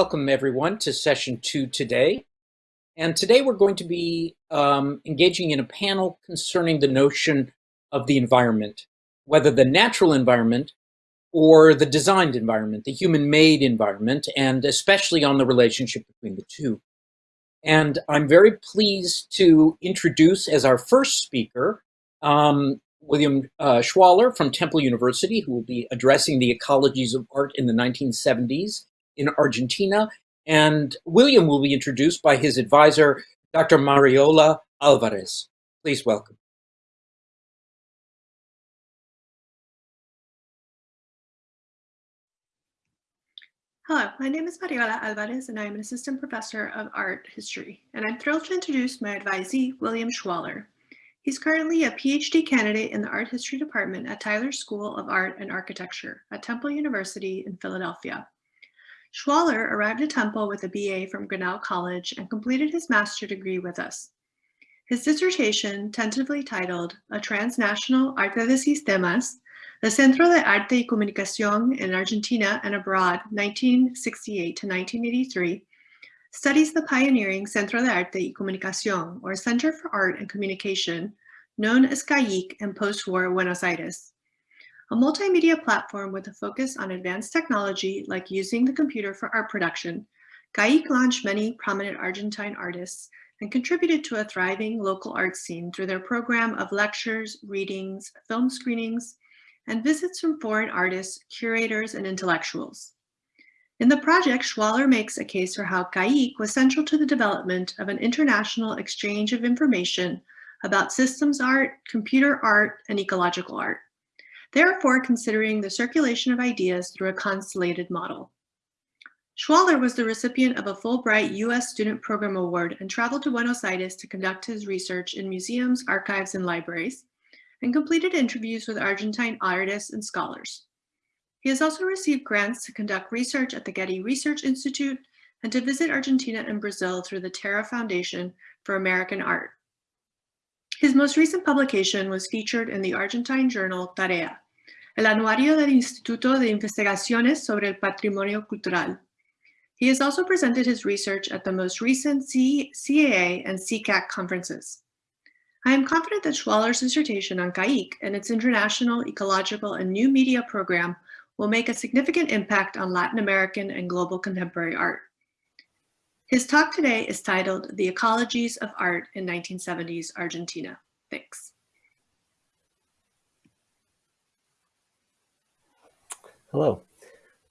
Welcome everyone to session two today. And today we're going to be um, engaging in a panel concerning the notion of the environment, whether the natural environment or the designed environment, the human-made environment, and especially on the relationship between the two. And I'm very pleased to introduce as our first speaker, um, William uh, Schwaller from Temple University, who will be addressing the ecologies of art in the 1970s in Argentina. And William will be introduced by his advisor, Dr. Mariola Alvarez. Please welcome. Hello, my name is Mariola Alvarez and I am an assistant professor of art history. And I'm thrilled to introduce my advisee, William Schwaller. He's currently a PhD candidate in the art history department at Tyler School of Art and Architecture at Temple University in Philadelphia. Schwaller arrived at Temple with a BA from Grinnell College and completed his master degree with us. His dissertation, tentatively titled A Transnational Arte de Sistemas, the Centro de Arte y Comunicación in Argentina and Abroad, 1968 to 1983, studies the pioneering Centro de Arte y Comunicación, or Center for Art and Communication, known as CAYC in post-war Buenos Aires a multimedia platform with a focus on advanced technology like using the computer for art production, CAYC launched many prominent Argentine artists and contributed to a thriving local art scene through their program of lectures, readings, film screenings, and visits from foreign artists, curators, and intellectuals. In the project, Schwaller makes a case for how CAYC was central to the development of an international exchange of information about systems art, computer art, and ecological art therefore considering the circulation of ideas through a constellated model. Schwaller was the recipient of a Fulbright U.S. Student Program Award and traveled to Buenos Aires to conduct his research in museums, archives, and libraries, and completed interviews with Argentine artists and scholars. He has also received grants to conduct research at the Getty Research Institute and to visit Argentina and Brazil through the Terra Foundation for American Art. His most recent publication was featured in the Argentine journal Tarea, el anuario del Instituto de Investigaciones sobre el Patrimonio Cultural. He has also presented his research at the most recent CAA and CCAC conferences. I am confident that Schwaller's dissertation on CAYC and its international ecological and new media program will make a significant impact on Latin American and global contemporary art. His talk today is titled The Ecologies of Art in 1970s Argentina. Thanks. Hello.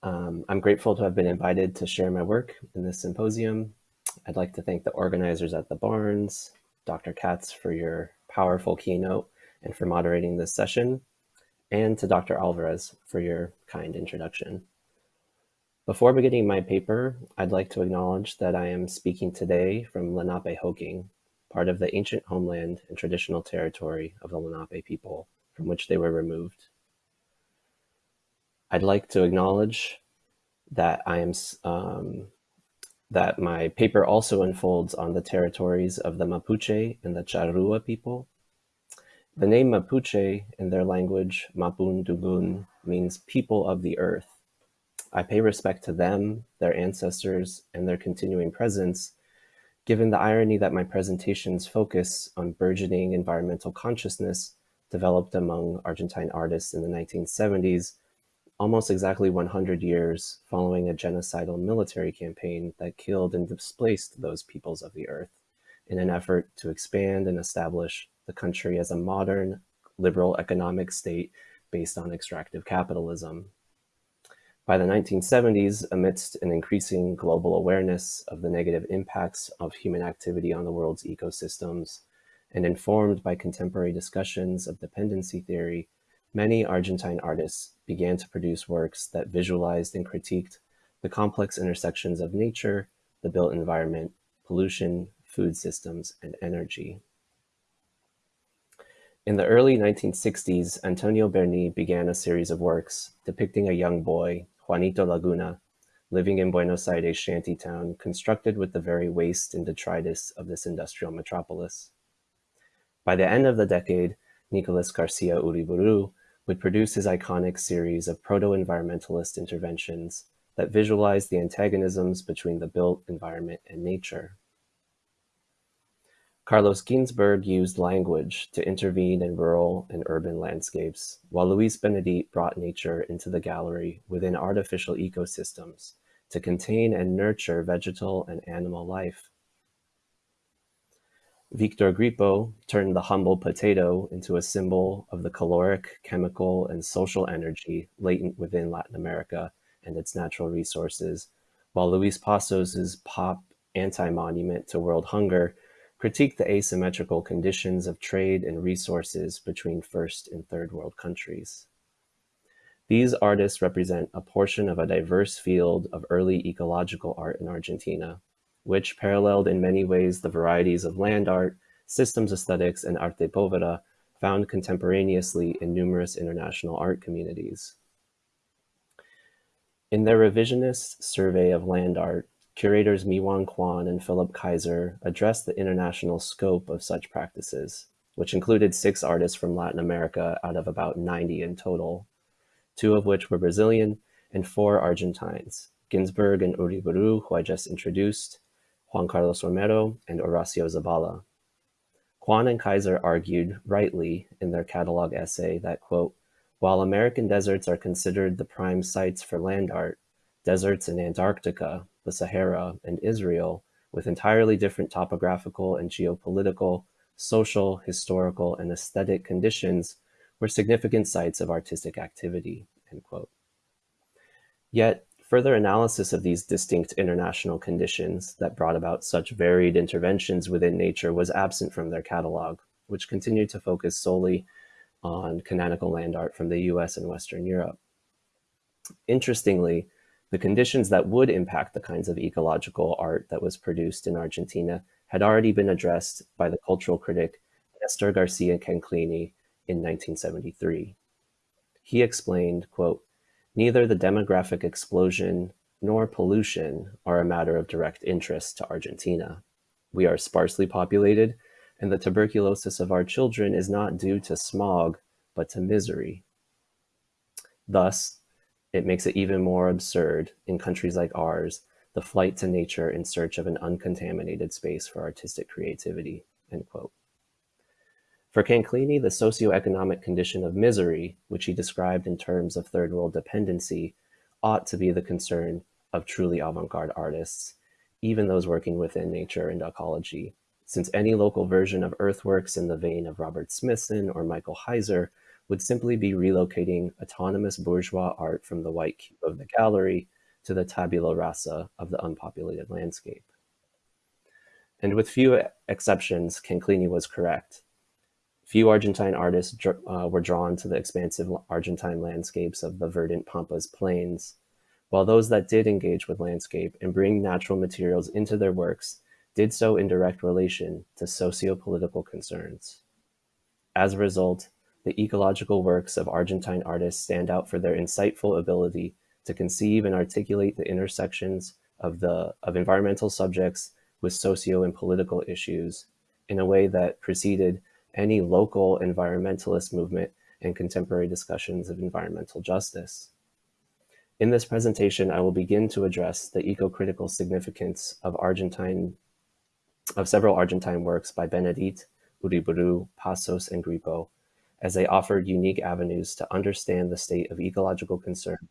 Um, I'm grateful to have been invited to share my work in this symposium. I'd like to thank the organizers at the Barnes, Dr. Katz for your powerful keynote and for moderating this session, and to Dr. Alvarez for your kind introduction. Before beginning my paper, I'd like to acknowledge that I am speaking today from Lenapehoking, part of the ancient homeland and traditional territory of the Lenape people from which they were removed. I'd like to acknowledge that I am um, that my paper also unfolds on the territories of the Mapuche and the Charrua people. The name Mapuche in their language, Mapudungun, means people of the earth I pay respect to them, their ancestors, and their continuing presence, given the irony that my presentations focus on burgeoning environmental consciousness developed among Argentine artists in the 1970s, almost exactly 100 years following a genocidal military campaign that killed and displaced those peoples of the earth in an effort to expand and establish the country as a modern, liberal economic state based on extractive capitalism. By the 1970s, amidst an increasing global awareness of the negative impacts of human activity on the world's ecosystems, and informed by contemporary discussions of dependency theory, many Argentine artists began to produce works that visualized and critiqued the complex intersections of nature, the built environment, pollution, food systems, and energy. In the early 1960s, Antonio Berni began a series of works depicting a young boy Juanito Laguna, living in Buenos Aires shantytown constructed with the very waste and detritus of this industrial metropolis. By the end of the decade, Nicolas Garcia Uriburu would produce his iconic series of proto-environmentalist interventions that visualize the antagonisms between the built environment and nature. Carlos Ginzburg used language to intervene in rural and urban landscapes, while Luis Benedit brought nature into the gallery within artificial ecosystems to contain and nurture vegetal and animal life. Victor Grippo turned the humble potato into a symbol of the caloric, chemical, and social energy latent within Latin America and its natural resources, while Luis Pazos' pop anti-monument to world hunger critiqued the asymmetrical conditions of trade and resources between first and third world countries. These artists represent a portion of a diverse field of early ecological art in Argentina, which paralleled in many ways the varieties of land art, systems aesthetics, and arte povera found contemporaneously in numerous international art communities. In their revisionist survey of land art, curators Miwon Kwon and Philipp Kaiser addressed the international scope of such practices, which included six artists from Latin America out of about 90 in total, two of which were Brazilian and four Argentines, Ginzburg and Uriburu, who I just introduced, Juan Carlos Romero, and Horacio Zabala. Kwon and Kaiser argued, rightly, in their catalog essay that, quote, while American deserts are considered the prime sites for land art, deserts in Antarctica, the Sahara, and Israel, with entirely different topographical and geopolitical, social, historical, and aesthetic conditions, were significant sites of artistic activity. Yet, Further analysis of these distinct international conditions that brought about such varied interventions within nature was absent from their catalog, which continued to focus solely on canonical land art from the US and Western Europe. Interestingly, the conditions that would impact the kinds of ecological art that was produced in Argentina had already been addressed by the cultural critic Nestor Garcia Canclini in 1973. He explained, quote, Neither the demographic explosion nor pollution are a matter of direct interest to Argentina. We are sparsely populated, and the tuberculosis of our children is not due to smog, but to misery. Thus, it makes it even more absurd in countries like ours, the flight to nature in search of an uncontaminated space for artistic creativity, end quote. For Canclini, the socioeconomic condition of misery, which he described in terms of third world dependency, ought to be the concern of truly avant-garde artists, even those working within nature and ecology, since any local version of earthworks in the vein of Robert Smithson or Michael Heizer would simply be relocating autonomous bourgeois art from the white cube of the gallery to the tabula rasa of the unpopulated landscape. And with few exceptions, Canclini was correct. Few Argentine artists uh, were drawn to the expansive Argentine landscapes of the verdant Pampas plains, while those that did engage with landscape and bring natural materials into their works did so in direct relation to socio-political concerns. As a result, the ecological works of Argentine artists stand out for their insightful ability to conceive and articulate the intersections of, the, of environmental subjects with socio and political issues in a way that preceded any local environmentalist movement and contemporary discussions of environmental justice. In this presentation, I will begin to address the eco-critical significance of Argentine, of several Argentine works by Benedit, Uriburu, Pazos, and Grippo, as they offered unique avenues to understand the state of ecological concern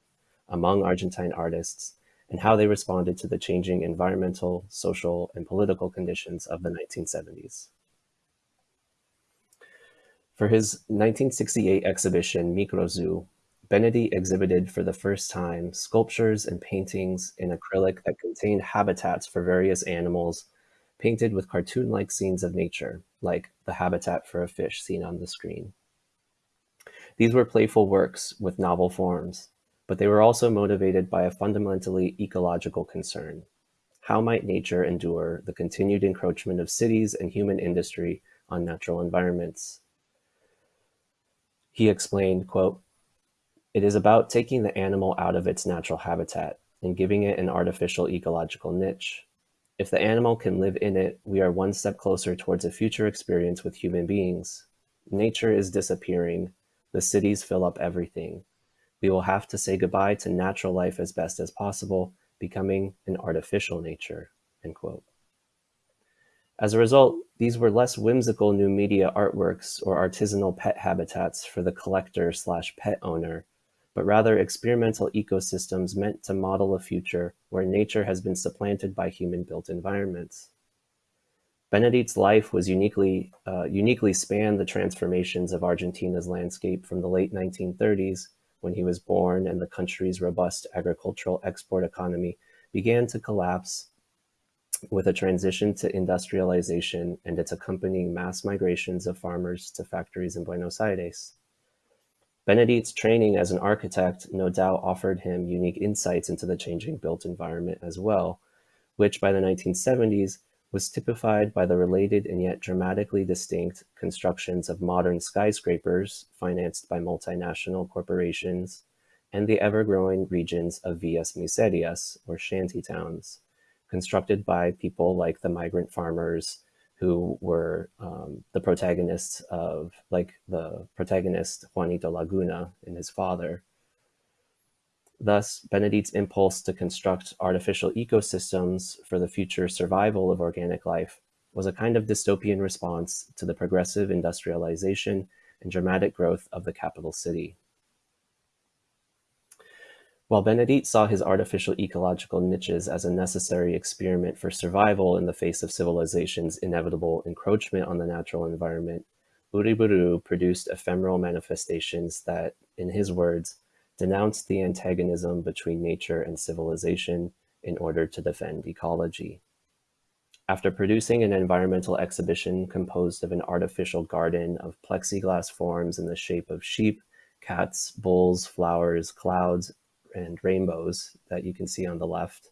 among Argentine artists and how they responded to the changing environmental, social, and political conditions of the 1970s. For his 1968 exhibition, Microzoo, Benedit exhibited for the first time sculptures and paintings in acrylic that contained habitats for various animals painted with cartoon-like scenes of nature, like the habitat for a fish seen on the screen. These were playful works with novel forms, but they were also motivated by a fundamentally ecological concern. How might nature endure the continued encroachment of cities and human industry on natural environments? He explained, quote, It is about taking the animal out of its natural habitat and giving it an artificial ecological niche. If the animal can live in it, we are one step closer towards a future experience with human beings. Nature is disappearing. The cities fill up everything. We will have to say goodbye to natural life as best as possible, becoming an artificial nature. End quote. As a result, these were less whimsical new media artworks or artisanal pet habitats for the collector slash pet owner, but rather experimental ecosystems meant to model a future where nature has been supplanted by human-built environments. Benedit's life was uniquely, uh, uniquely spanned the transformations of Argentina's landscape from the late 1930s, when he was born and the country's robust agricultural export economy began to collapse with a transition to industrialization and its accompanying mass migrations of farmers to factories in Buenos Aires. Benedit's training as an architect no doubt offered him unique insights into the changing built environment as well, which by the 1970s was typified by the related and yet dramatically distinct constructions of modern skyscrapers financed by multinational corporations and the ever-growing regions of villas miserias, or shanty towns, constructed by people like the migrant farmers who were um, the protagonists of, like the protagonist Juanito Laguna and his father. Thus, Benedit's impulse to construct artificial ecosystems for the future survival of organic life was a kind of dystopian response to the progressive industrialization and dramatic growth of the capital city. While Benedit saw his artificial ecological niches as a necessary experiment for survival in the face of civilization's inevitable encroachment on the natural environment, Uriburu produced ephemeral manifestations that, in his words, denounced the antagonism between nature and civilization in order to defend ecology. After producing an environmental exhibition composed of an artificial garden of plexiglass forms in the shape of sheep, cats, bulls, flowers, clouds, and rainbows that you can see on the left,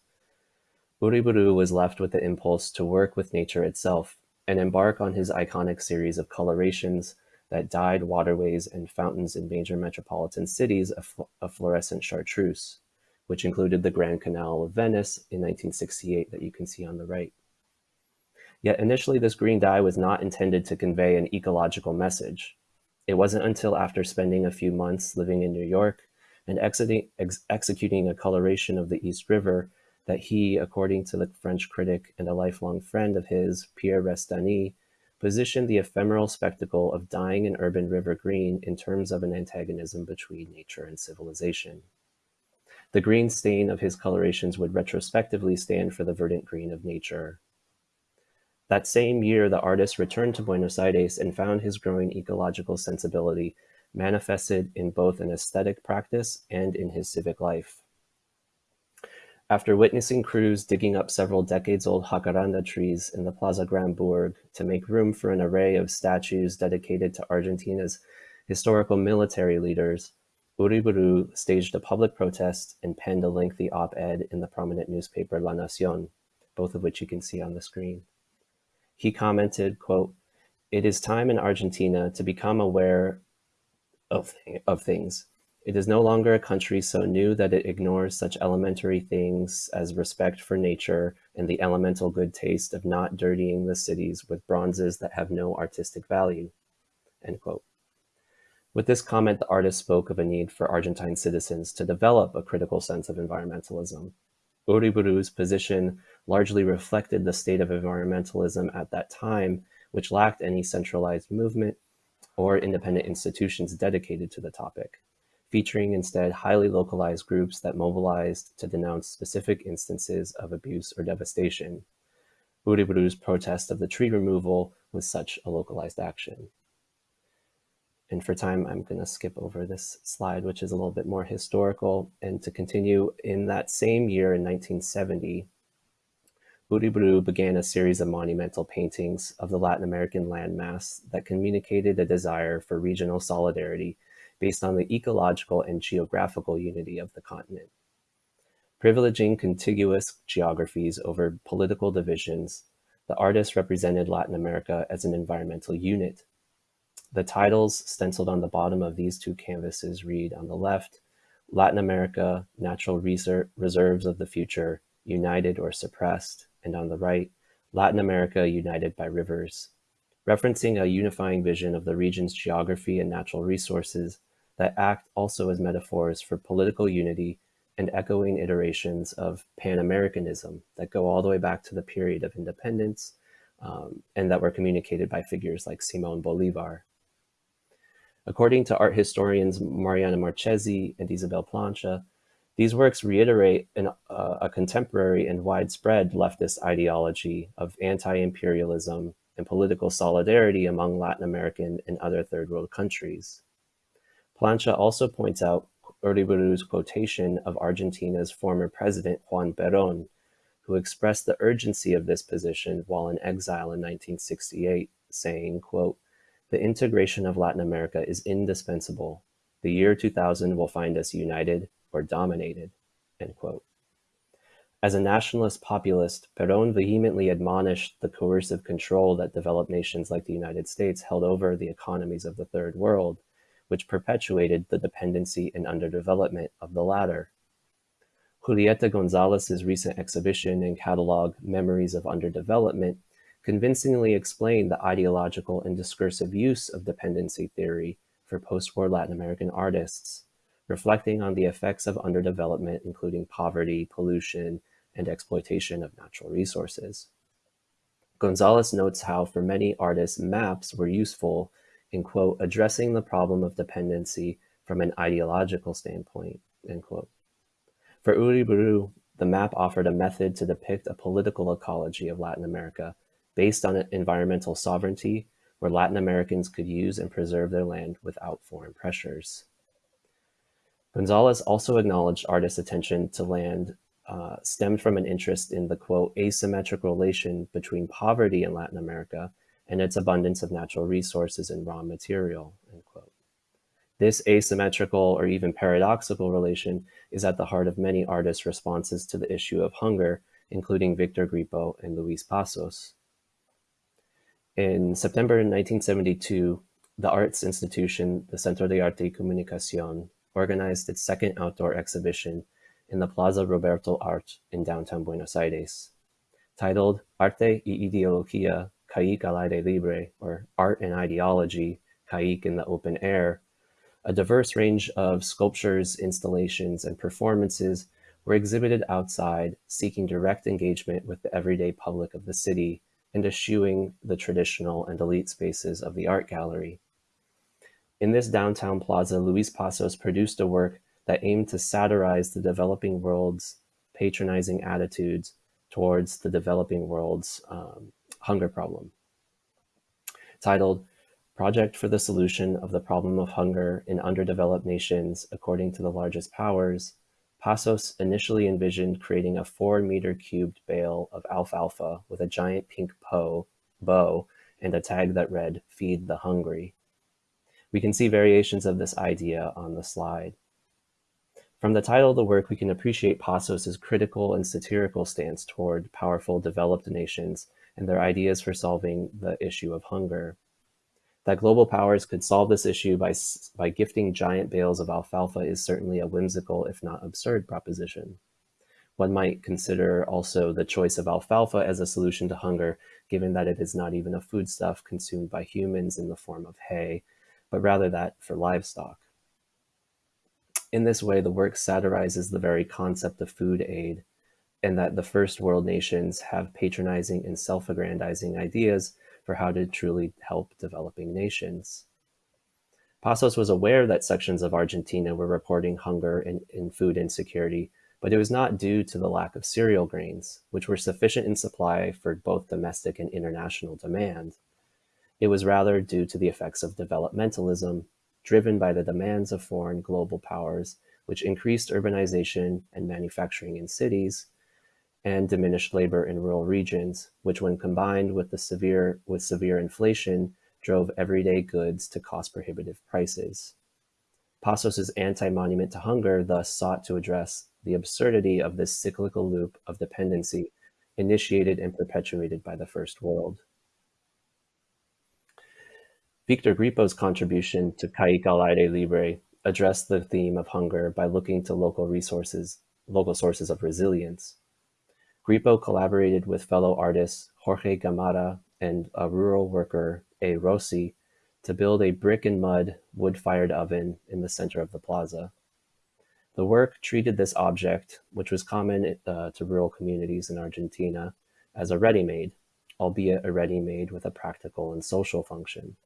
Uriburu was left with the impulse to work with nature itself and embark on his iconic series of colorations that dyed waterways and fountains in major metropolitan cities fl a fluorescent chartreuse, which included the Grand Canal of Venice in 1968 that you can see on the right. Yet initially this green dye was not intended to convey an ecological message. It wasn't until after spending a few months living in New York and ex executing a coloration of the East River that he, according to the French critic and a lifelong friend of his, Pierre Restany, positioned the ephemeral spectacle of dying an urban river green in terms of an antagonism between nature and civilization. The green stain of his colorations would retrospectively stand for the verdant green of nature. That same year, the artist returned to Buenos Aires and found his growing ecological sensibility manifested in both an aesthetic practice and in his civic life. After witnessing crews digging up several decades-old jacaranda trees in the Plaza Grand Bourg to make room for an array of statues dedicated to Argentina's historical military leaders, Uriburu staged a public protest and penned a lengthy op-ed in the prominent newspaper La Nacion, both of which you can see on the screen. He commented, quote, it is time in Argentina to become aware of, of things. It is no longer a country so new that it ignores such elementary things as respect for nature and the elemental good taste of not dirtying the cities with bronzes that have no artistic value. End quote. With this comment, the artist spoke of a need for Argentine citizens to develop a critical sense of environmentalism. Uriburu's position largely reflected the state of environmentalism at that time, which lacked any centralized movement or independent institutions dedicated to the topic, featuring instead highly localized groups that mobilized to denounce specific instances of abuse or devastation. Uriburu's protest of the tree removal was such a localized action. And for time, I'm going to skip over this slide, which is a little bit more historical. And to continue, in that same year in 1970, Uriburu began a series of monumental paintings of the Latin American landmass that communicated a desire for regional solidarity based on the ecological and geographical unity of the continent. Privileging contiguous geographies over political divisions, the artist represented Latin America as an environmental unit. The titles stenciled on the bottom of these two canvases read on the left, Latin America, Natural Reserves of the Future, United or Suppressed, and on the right, Latin America united by rivers. Referencing a unifying vision of the region's geography and natural resources, that act also as metaphors for political unity and echoing iterations of Pan-Americanism that go all the way back to the period of independence um, and that were communicated by figures like Simon Bolivar. According to art historians Mariana Marchesi and Isabel Plante, these works reiterate an, uh, a contemporary and widespread leftist ideology of anti-imperialism and political solidarity among Latin American and other third world countries. Plante also points out Uriburu's quotation of Argentina's former president Juan Perón, who expressed the urgency of this position while in exile in 1968, saying, quote, the integration of Latin America is indispensable. The year 2000 will find us united or dominated. As a nationalist populist, Perón vehemently admonished the coercive control that developed nations like the United States held over the economies of the Third World, which perpetuated the dependency and underdevelopment of the latter. Julieta Gonzalez's recent exhibition and catalog, Memories of Underdevelopment, convincingly explained the ideological and discursive use of dependency theory for post-war Latin American artists, reflecting on the effects of underdevelopment, including poverty, pollution, and exploitation of natural resources. Gonzalez notes how for many artists, maps were useful in, quote, addressing the problem of dependency from an ideological standpoint, end quote. For Uriburu, the map offered a method to depict a political ecology of Latin America based on environmental sovereignty where Latin Americans could use and preserve their land without foreign pressures. Gonzalez also acknowledged artists' attention to land uh, stemmed from an interest in the quote asymmetric relation between poverty in Latin America and its abundance of natural resources and raw material, end quote. This asymmetrical or even paradoxical relation is at the heart of many artists' responses to the issue of hunger, including Victor Grippo and Luis Pazos. In September 1972, the arts institution, the Centro de Arte y Comunicación, organized its second outdoor exhibition in the Plaza Roberto Arlt in downtown Buenos Aires. Titled Arte y Ideología CAYC al aire libre, or Art and Ideology, CAYC in the Open Air, a diverse range of sculptures, installations, and performances were exhibited outside, seeking direct engagement with the everyday public of the city and eschewing the traditional and elite spaces of the art gallery. In this downtown plaza, Luis Pazos produced a work that aimed to satirize the developing world's patronizing attitudes towards the developing world's um, hunger problem. Titled Project for the Solution of the Problem of Hunger in Underdeveloped Nations According to the Largest Powers, Pazos initially envisioned creating a four meter cubed bale of alfalfa with a giant pink po, bow and a tag that read, Feed the Hungry. We can see variations of this idea on the slide. From the title of the work, we can appreciate Pazos's critical and satirical stance toward powerful developed nations and their ideas for solving the issue of hunger. That global powers could solve this issue by, by gifting giant bales of alfalfa is certainly a whimsical, if not absurd, proposition. One might consider also the choice of alfalfa as a solution to hunger, given that it is not even a foodstuff consumed by humans in the form of hay, but rather that for livestock. In this way, the work satirizes the very concept of food aid and that the first world nations have patronizing and self-aggrandizing ideas for how to truly help developing nations. Pazos was aware that sections of Argentina were reporting hunger and, and food insecurity, but it was not due to the lack of cereal grains, which were sufficient in supply for both domestic and international demand. It was rather due to the effects of developmentalism, driven by the demands of foreign global powers, which increased urbanization and manufacturing in cities, and diminished labor in rural regions, which when combined with the severe with severe inflation drove everyday goods to cost prohibitive prices. Pazos's anti-monument to hunger thus sought to address the absurdity of this cyclical loop of dependency initiated and perpetuated by the First World. Victor Grippo's contribution to CAYC libre addressed the theme of hunger by looking to local resources, local sources of resilience. Grippo collaborated with fellow artists Jorge Gamarra and a rural worker, A. Rossi, to build a brick and mud wood-fired oven in the center of the plaza. The work treated this object, which was common uh, to rural communities in Argentina, as a ready-made, albeit a ready-made with a practical and social function.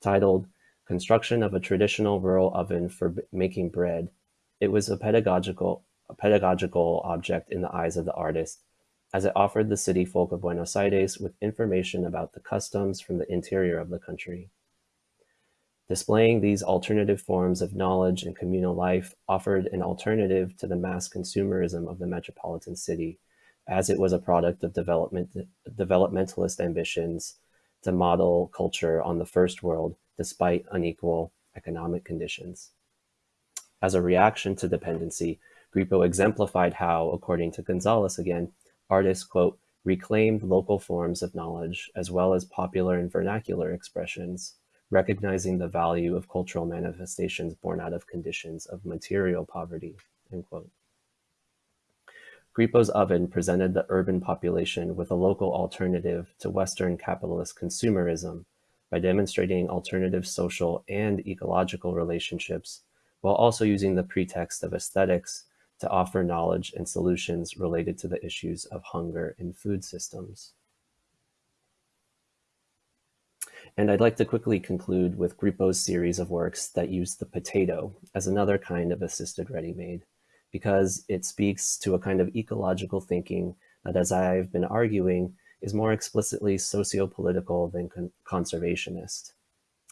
Titled Construction of a Traditional Rural Oven for Making Bread, it was a pedagogical, a pedagogical object in the eyes of the artist, as it offered the city folk of Buenos Aires with information about the customs from the interior of the country. Displaying these alternative forms of knowledge and communal life offered an alternative to the mass consumerism of the metropolitan city, as it was a product of development, developmentalist ambitions to model culture on the first world despite unequal economic conditions. As a reaction to dependency, Grippo exemplified how, according to Gonzalez again, artists, quote, reclaimed local forms of knowledge as well as popular and vernacular expressions recognizing the value of cultural manifestations born out of conditions of material poverty, end quote. Grippo's oven presented the urban population with a local alternative to Western capitalist consumerism by demonstrating alternative social and ecological relationships while also using the pretext of aesthetics to offer knowledge and solutions related to the issues of hunger in food systems. And I'd like to quickly conclude with Grippo's series of works that use the potato as another kind of assisted ready-made, because it speaks to a kind of ecological thinking that, as I've been arguing, is more explicitly socio-political than con conservationist,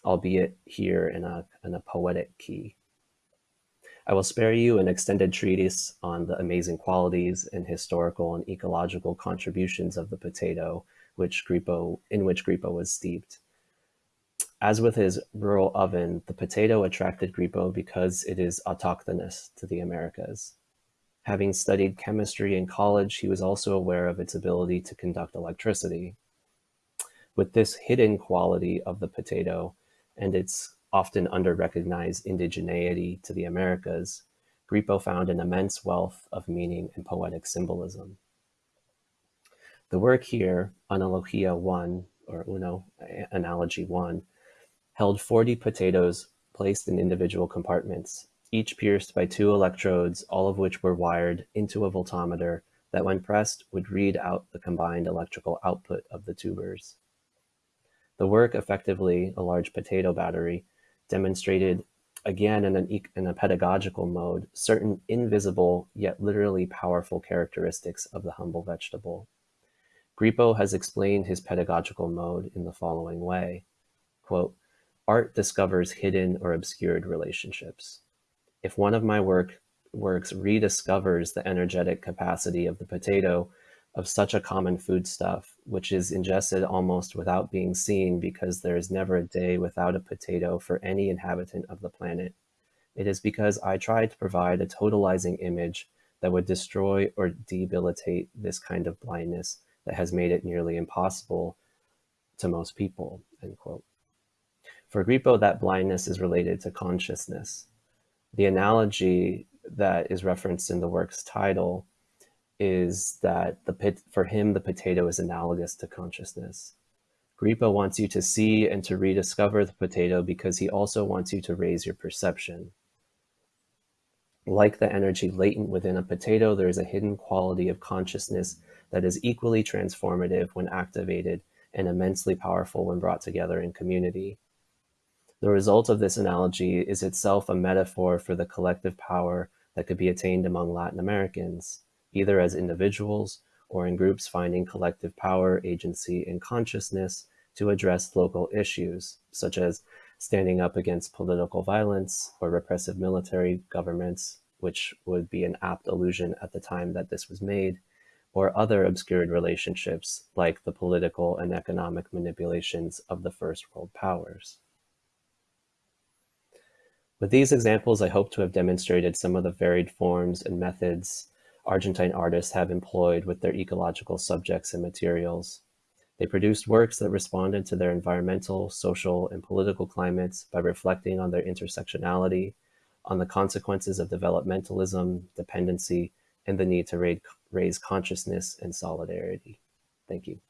albeit here in a, in a poetic key. I will spare you an extended treatise on the amazing qualities and historical and ecological contributions of the potato, which Grippo, in which Grippo was steeped. As with his rural oven, the potato attracted Grippo because it is autochthonous to the Americas. Having studied chemistry in college, he was also aware of its ability to conduct electricity. With this hidden quality of the potato and its often under-recognized indigeneity to the Americas, Grippo found an immense wealth of meaning and poetic symbolism. The work here, Analogia 1, or Uno, Analogy 1, held 40 potatoes placed in individual compartments, each pierced by two electrodes, all of which were wired into a voltmeter that when pressed would read out the combined electrical output of the tubers. The work, effectively a large potato battery, demonstrated again in, an, in a pedagogical mode, certain invisible yet literally powerful characteristics of the humble vegetable. Grippo has explained his pedagogical mode in the following way. Quote, Art discovers hidden or obscured relationships. If one of my work, works rediscovers the energetic capacity of the potato of such a common foodstuff, which is ingested almost without being seen because there is never a day without a potato for any inhabitant of the planet, it is because I tried to provide a totalizing image that would destroy or debilitate this kind of blindness that has made it nearly impossible to most people, end quote. For Grippo, that blindness is related to consciousness. The analogy that is referenced in the work's title is that the pit, for him, the potato is analogous to consciousness. Grippo wants you to see and to rediscover the potato because he also wants you to raise your perception. Like the energy latent within a potato, there is a hidden quality of consciousness that is equally transformative when activated and immensely powerful when brought together in community. The result of this analogy is itself a metaphor for the collective power that could be attained among Latin Americans, either as individuals or in groups finding collective power, agency, and consciousness to address local issues, such as standing up against political violence or repressive military governments, which would be an apt allusion at the time that this was made, or other obscured relationships like the political and economic manipulations of the First World Powers. With these examples, I hope to have demonstrated some of the varied forms and methods Argentine artists have employed with their ecological subjects and materials. They produced works that responded to their environmental, social, and political climates by reflecting on their intersectionality, on the consequences of developmentalism, dependency, and the need to raise consciousness and solidarity. Thank you.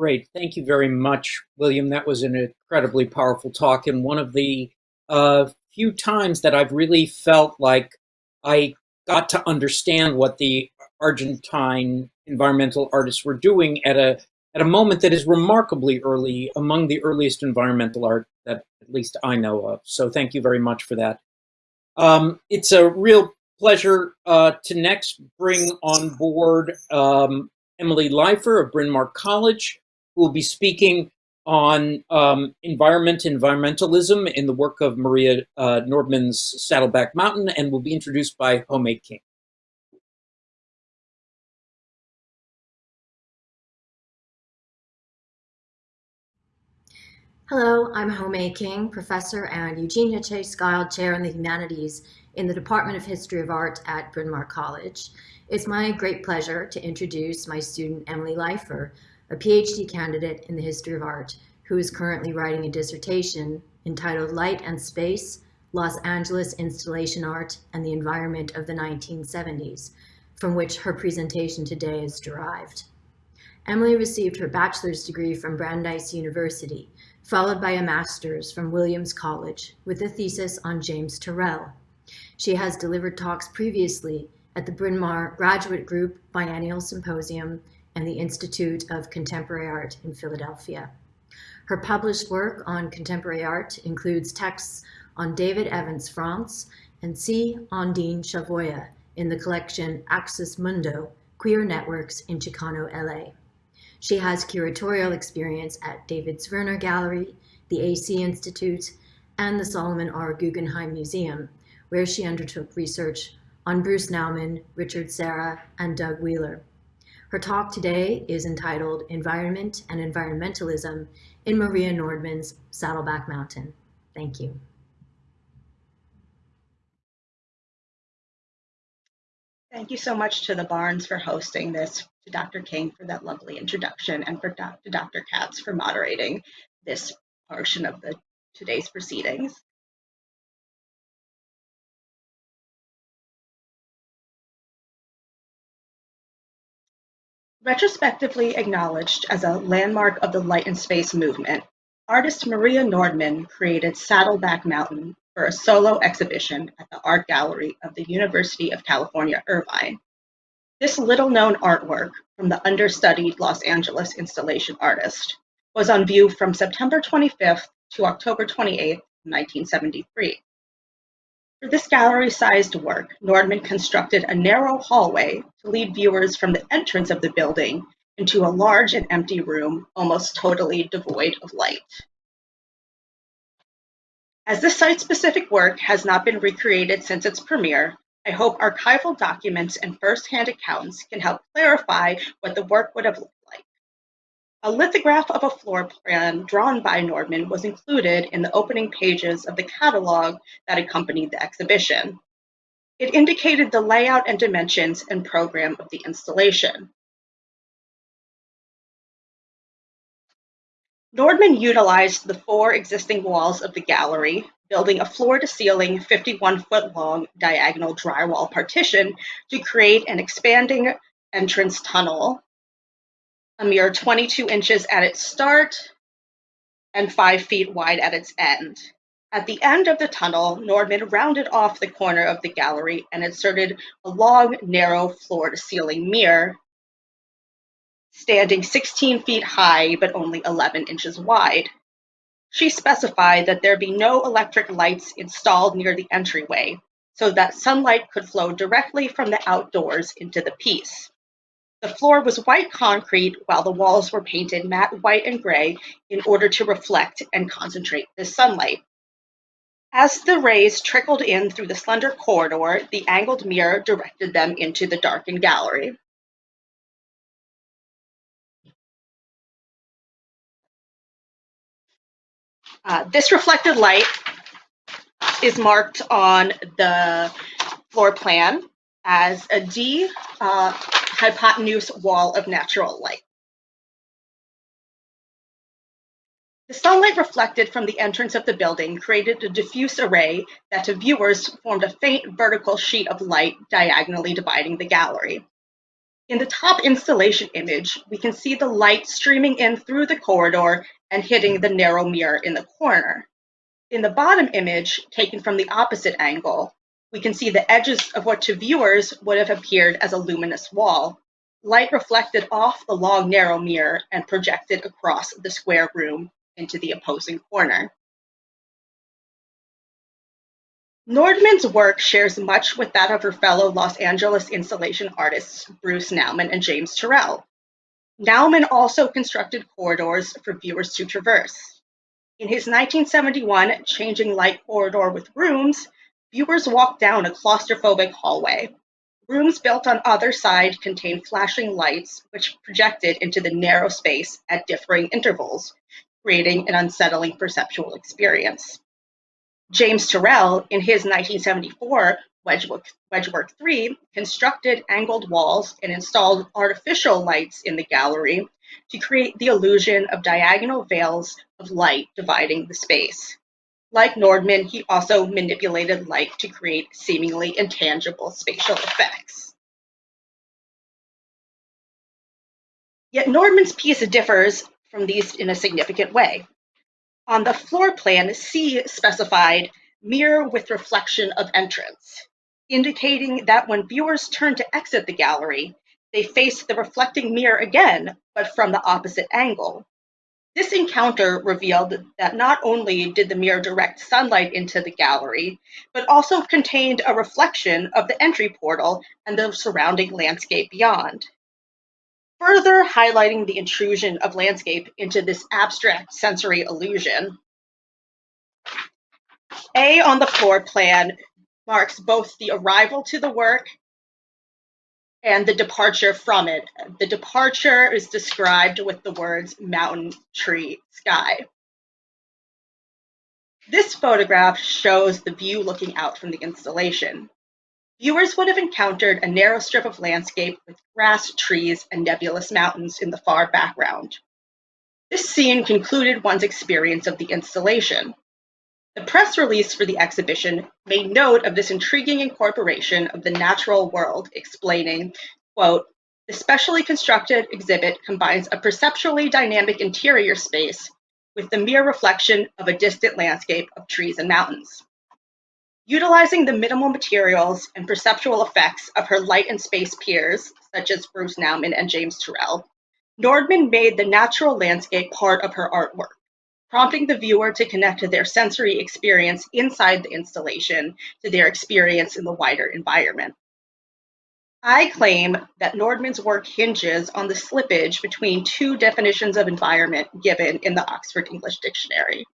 Great. Thank you very much, William. That was an incredibly powerful talk and one of the uh, few times that I've really felt like I got to understand what the Argentine environmental artists were doing at a at a moment that is remarkably early among the earliest environmental art that at least I know of. So thank you very much for that. Um, it's a real pleasure uh, to next bring on board um, Emily Leifer of Bryn Mawr College, will be speaking on um, environment, environmentalism in the work of Maria uh, Nordman's Saddleback Mountain and will be introduced by Homay King. Hello, I'm Homay King, professor and Eugenia Chase Guild Chair in the Humanities in the Department of History of Art at Bryn Mawr College. It's my great pleasure to introduce my student Emily Leifer, a PhD candidate in the history of art, who is currently writing a dissertation entitled Light and Space, Los Angeles Installation Art and the Environment of the 1970s, from which her presentation today is derived. Emily received her bachelor's degree from Brandeis University, followed by a master's from Williams College with a thesis on James Turrell. She has delivered talks previously at the Bryn Mawr Graduate Group Biennial Symposium and the Institute of Contemporary Art in Philadelphia. Her published work on contemporary art includes texts on David Evans Frantz and C. Ondine Chavoya in the collection Axis Mundo, Queer Networks in Chicano, LA. She has curatorial experience at David Zwirner Gallery, the AC Institute, and the Solomon R. Guggenheim Museum, where she undertook research on Bruce Nauman, Richard Serra, and Doug Wheeler. Her talk today is entitled Environment and Environmentalism in Maria Nordman's Saddleback Mountain. Thank you. Thank you so much to the Barnes for hosting this, to Dr. King for that lovely introduction, and for to Dr. Katz for moderating this portion of the today's proceedings. Retrospectively acknowledged as a landmark of the light and space movement, artist Maria Nordman created Saddleback Mountain for a solo exhibition at the Art Gallery of the University of California, Irvine. This little-known artwork from the understudied Los Angeles installation artist was on view from September 25th to October 28th, 1973. For this gallery-sized work, Nordman constructed a narrow hallway to lead viewers from the entrance of the building into a large and empty room almost totally devoid of light. As this site-specific work has not been recreated since its premiere, I hope archival documents and first-hand accounts can help clarify what the work would have. A lithograph of a floor plan drawn by Nordman was included in the opening pages of the catalog that accompanied the exhibition. It indicated the layout and dimensions and program of the installation. Nordman utilized the four existing walls of the gallery, building a floor-to-ceiling 51-foot-long diagonal drywall partition to create an expanding entrance tunnel, a mere 22 inches at its start and 5 feet wide at its end. At the end of the tunnel, Nordman rounded off the corner of the gallery and inserted a long, narrow floor-to-ceiling mirror standing 16 feet high but only 11 inches wide. She specified that there be no electric lights installed near the entryway so that sunlight could flow directly from the outdoors into the piece. The floor was white concrete while the walls were painted matte white and gray in order to reflect and concentrate the sunlight. As the rays trickled in through the slender corridor, the angled mirror directed them into the darkened gallery. Uh, this reflected light is marked on the floor plan as a D uh, hypotenuse wall of natural light. The sunlight reflected from the entrance of the building created a diffuse array that to viewers formed a faint vertical sheet of light diagonally dividing the gallery. In the top installation image, we can see the light streaming in through the corridor and hitting the narrow mirror in the corner. In the bottom image, taken from the opposite angle, we can see the edges of what to viewers would have appeared as a luminous wall, light reflected off the long narrow mirror and projected across the square room into the opposing corner. Nordman's work shares much with that of her fellow Los Angeles installation artists Bruce Nauman and James Turrell. Nauman also constructed corridors for viewers to traverse. In his 1971 Changing Light Corridor with Rooms, viewers walk down a claustrophobic hallway. Rooms built on either side contain flashing lights which projected into the narrow space at differing intervals, creating an unsettling perceptual experience. James Turrell, in his 1974 Wedgework, Wedgework 3, constructed angled walls and installed artificial lights in the gallery to create the illusion of diagonal veils of light dividing the space. Like Nordman, he also manipulated light to create seemingly intangible spatial effects. Yet Nordman's piece differs from these in a significant way. On the floor plan, C specified mirror with reflection of entrance, indicating that when viewers turn to exit the gallery, they face the reflecting mirror again, but from the opposite angle. This encounter revealed that not only did the mirror direct sunlight into the gallery, but also contained a reflection of the entry portal and the surrounding landscape beyond further highlighting the intrusion of landscape into this abstract sensory illusion. A on the floor plan marks both the arrival to the work and the departure from it. The departure is described with the words mountain, tree, sky. This photograph shows the view looking out from the installation. Viewers would have encountered a narrow strip of landscape with grass, trees, and nebulous mountains in the far background. This scene concluded one's experience of the installation. The press release for the exhibition made note of this intriguing incorporation of the natural world, explaining, the specially constructed exhibit combines a perceptually dynamic interior space with the mere reflection of a distant landscape of trees and mountains. Utilizing the minimal materials and perceptual effects of her light and space peers, such as Bruce Nauman and James Turrell, Nordman made the natural landscape part of her artwork, prompting the viewer to connect to their sensory experience inside the installation to their experience in the wider environment. I claim that Nordman's work hinges on the slippage between two definitions of environment given in the Oxford English Dictionary.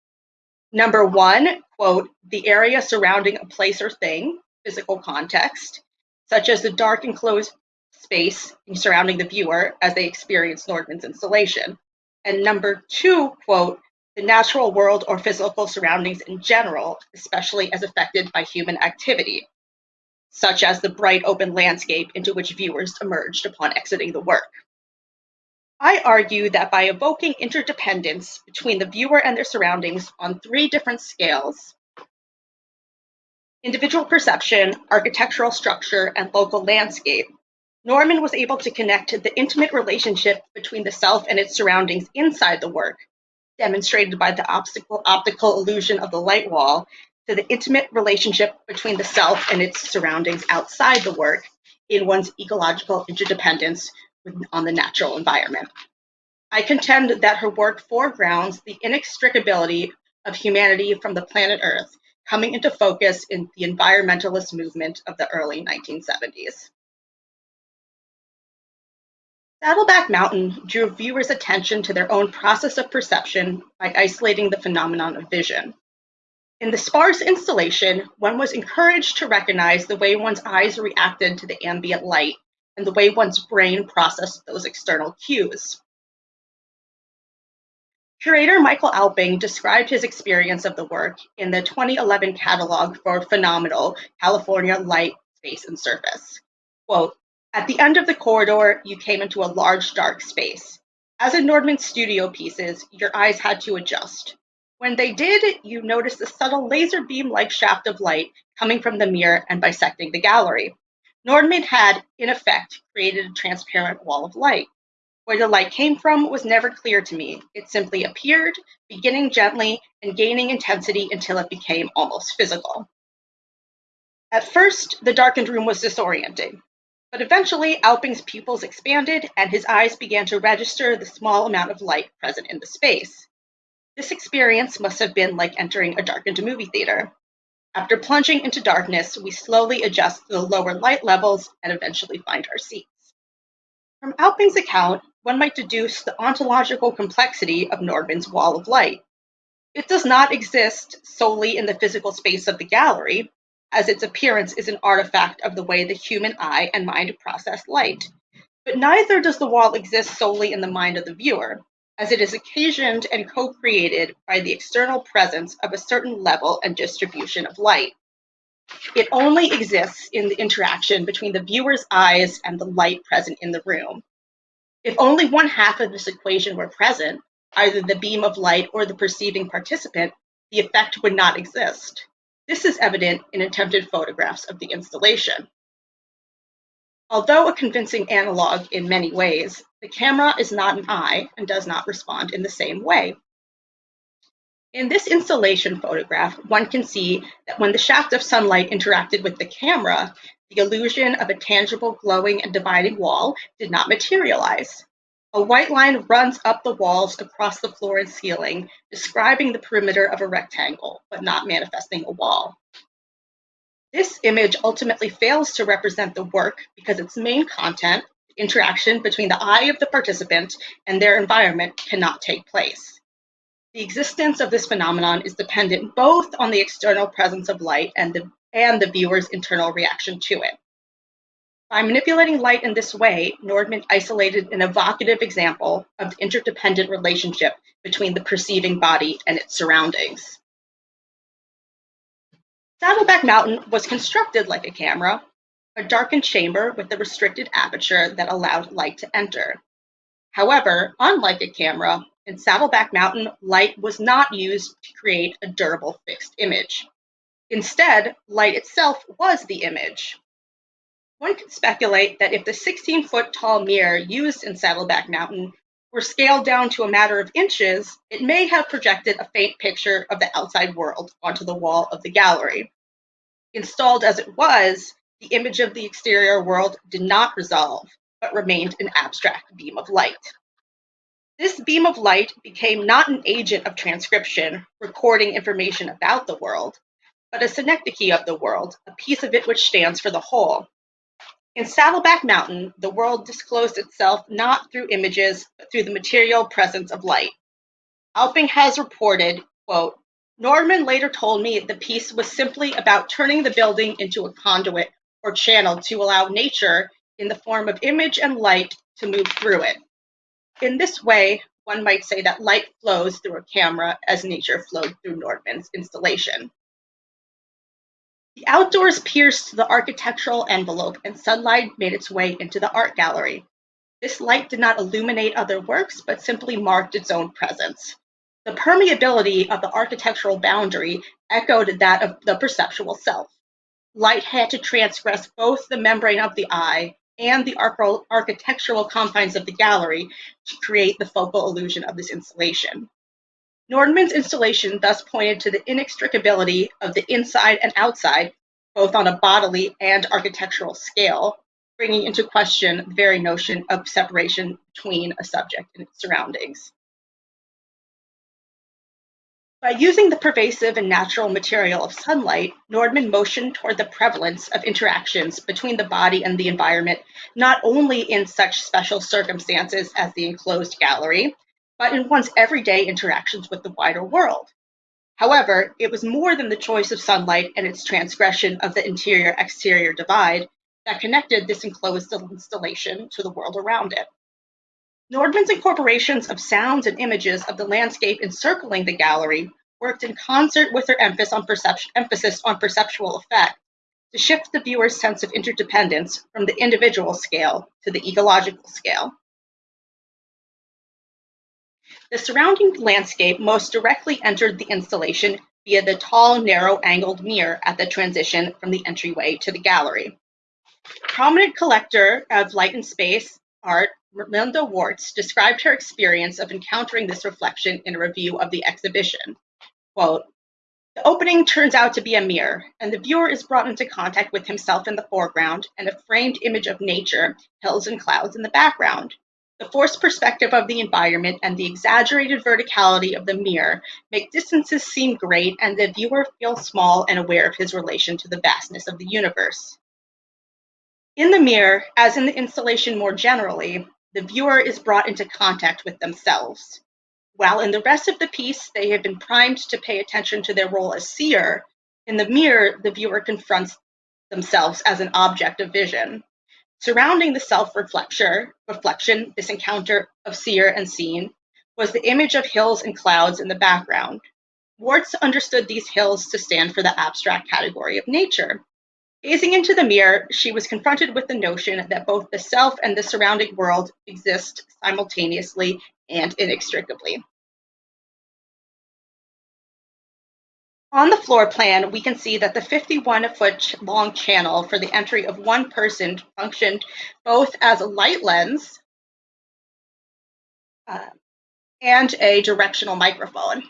Number one, quote, the area surrounding a place or thing, physical context, such as the dark enclosed space surrounding the viewer as they experience Nordman's installation. And number two, quote, the natural world or physical surroundings in general, especially as affected by human activity, such as the bright open landscape into which viewers emerged upon exiting the work. I argue that by evoking interdependence between the viewer and their surroundings on three different scales individual perception, architectural structure, and local landscape Nordman was able to connect the intimate relationship between the self and its surroundings inside the work, demonstrated by the optical, optical illusion of the light wall, to the intimate relationship between the self and its surroundings outside the work in one's ecological interdependence on the natural environment. I contend that her work foregrounds the inextricability of humanity from the planet Earth, coming into focus in the environmentalist movement of the early 1970s. Saddleback Mountain drew viewers' attention to their own process of perception by isolating the phenomenon of vision. In the sparse installation, one was encouraged to recognize the way one's eyes reacted to the ambient light and the way one's brain processed those external cues. Curator Michael Auping described his experience of the work in the 2011 catalog for Phenomenal California Light, Space, and Surface. Quote, at the end of the corridor, you came into a large dark space. As in Nordman's studio pieces, your eyes had to adjust. When they did, you noticed a subtle laser beam like shaft of light coming from the mirror and bisecting the gallery. Nordman had, in effect, created a transparent wall of light. Where the light came from was never clear to me. It simply appeared, beginning gently and gaining intensity until it became almost physical. At first, the darkened room was disorienting, but eventually Auping's pupils expanded and his eyes began to register the small amount of light present in the space. This experience must have been like entering a darkened movie theater. After plunging into darkness, we slowly adjust to the lower light levels and eventually find our seats. From Auping's account, one might deduce the ontological complexity of Nordman's wall of light. It does not exist solely in the physical space of the gallery, as its appearance is an artifact of the way the human eye and mind process light. But neither does the wall exist solely in the mind of the viewer, as it is occasioned and co-created by the external presence of a certain level and distribution of light. It only exists in the interaction between the viewer's eyes and the light present in the room. If only one half of this equation were present, either the beam of light or the perceiving participant, the effect would not exist. This is evident in attempted photographs of the installation. Although a convincing analog in many ways, the camera is not an eye and does not respond in the same way. In this installation photograph, one can see that when the shaft of sunlight interacted with the camera, the illusion of a tangible glowing and dividing wall did not materialize. A white line runs up the walls across the floor and ceiling, describing the perimeter of a rectangle, but not manifesting a wall. This image ultimately fails to represent the work because its main content, interaction between the eye of the participant and their environment, cannot take place. The existence of this phenomenon is dependent both on the external presence of light and the, and the viewer's internal reaction to it. By manipulating light in this way, Nordman isolated an evocative example of the interdependent relationship between the perceiving body and its surroundings. Saddleback Mountain was constructed like a camera, a darkened chamber with a restricted aperture that allowed light to enter. However, unlike a camera, in Saddleback Mountain, light was not used to create a durable fixed image. Instead, light itself was the image. One could speculate that if the 16 foot tall mirror used in Saddleback Mountain were scaled down to a matter of inches, it may have projected a faint picture of the outside world onto the wall of the gallery. Installed as it was, the image of the exterior world did not resolve, but remained an abstract beam of light. This beam of light became not an agent of transcription, recording information about the world, but a synecdoche of the world, a piece of it which stands for the whole. In Saddleback Mountain, the world disclosed itself not through images, but through the material presence of light. Auping has reported, quote, Nordman later told me the piece was simply about turning the building into a conduit or channel to allow nature, in the form of image and light, to move through it. In this way, one might say that light flows through a camera as nature flowed through Nordman's installation. The outdoors pierced the architectural envelope and sunlight made its way into the art gallery. This light did not illuminate other works, but simply marked its own presence. The permeability of the architectural boundary echoed that of the perceptual self. Light had to transgress both the membrane of the eye and the architectural confines of the gallery to create the focal illusion of this installation. Nordman's installation thus pointed to the inextricability of the inside and outside, both on a bodily and architectural scale, bringing into question the very notion of separation between a subject and its surroundings. By using the pervasive and natural material of sunlight, Nordman motioned toward the prevalence of interactions between the body and the environment, not only in such special circumstances as the enclosed gallery, but in one's everyday interactions with the wider world. However, it was more than the choice of sunlight and its transgression of the interior-exterior divide that connected this enclosed installation to the world around it. Nordman's incorporations of sounds and images of the landscape encircling the gallery worked in concert with her emphasis on, emphasis on perceptual effect to shift the viewer's sense of interdependence from the individual scale to the ecological scale. The surrounding landscape most directly entered the installation via the tall, narrow angled mirror at the transition from the entryway to the gallery. Prominent collector of light and space art, Melinda Wortz, described her experience of encountering this reflection in a review of the exhibition. Quote, the opening turns out to be a mirror, and the viewer is brought into contact with himself in the foreground and a framed image of nature, hills and clouds in the background. The forced perspective of the environment and the exaggerated verticality of the mirror make distances seem great and the viewer feel small and aware of his relation to the vastness of the universe. In the mirror, as in the installation more generally, the viewer is brought into contact with themselves. While in the rest of the piece, they have been primed to pay attention to their role as seer, in the mirror, the viewer confronts themselves as an object of vision. Surrounding the self-reflection, reflection, this encounter of seer and seen, was the image of hills and clouds in the background. Wortz understood these hills to stand for the abstract category of nature. Gazing into the mirror, she was confronted with the notion that both the self and the surrounding world exist simultaneously and inextricably. On the floor plan, we can see that the 51 foot long channel for the entry of one person functioned both as a light lens uh, and a directional microphone.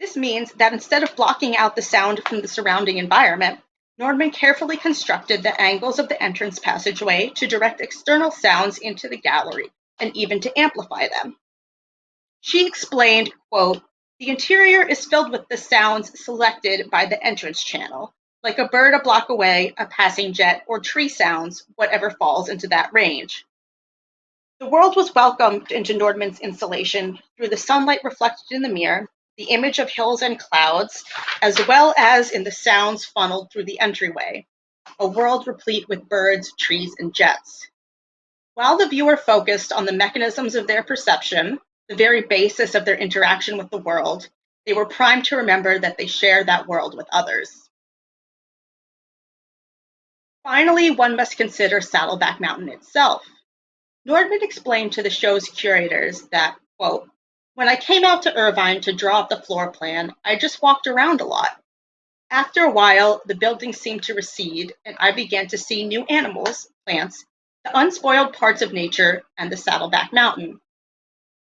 This means that instead of blocking out the sound from the surrounding environment, Nordman carefully constructed the angles of the entrance passageway to direct external sounds into the gallery and even to amplify them. She explained, the interior is filled with the sounds selected by the entrance channel, like a bird a block away, a passing jet, or tree sounds, whatever falls into that range. The world was welcomed into Nordman's installation through the sunlight reflected in the mirror the image of hills and clouds, as well as in the sounds funneled through the entryway, a world replete with birds, trees, and jets. While the viewer focused on the mechanisms of their perception, the very basis of their interaction with the world, they were primed to remember that they share that world with others. Finally, one must consider Saddleback Mountain itself. Nordman explained to the show's curators that, quote, when I came out to Irvine to draw up the floor plan, I just walked around a lot. After a while, the building seemed to recede, and I began to see new animals, plants, the unspoiled parts of nature, and the Saddleback Mountain.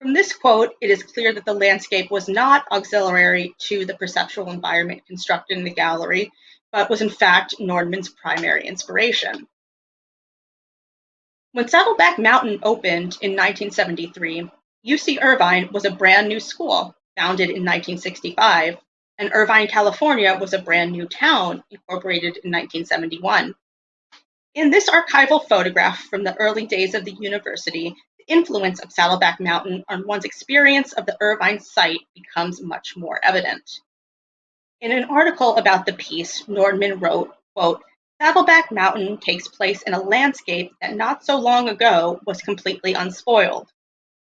From this quote, it is clear that the landscape was not auxiliary to the perceptual environment constructed in the gallery, but was in fact Nordman's primary inspiration. When Saddleback Mountain opened in 1973, UC Irvine was a brand new school, founded in 1965, and Irvine, California was a brand new town, incorporated in 1971. In this archival photograph from the early days of the university, influence of Saddleback Mountain on one's experience of the Irvine site becomes much more evident. In an article about the piece, Nordman wrote, quote, Saddleback Mountain takes place in a landscape that not so long ago was completely unspoiled.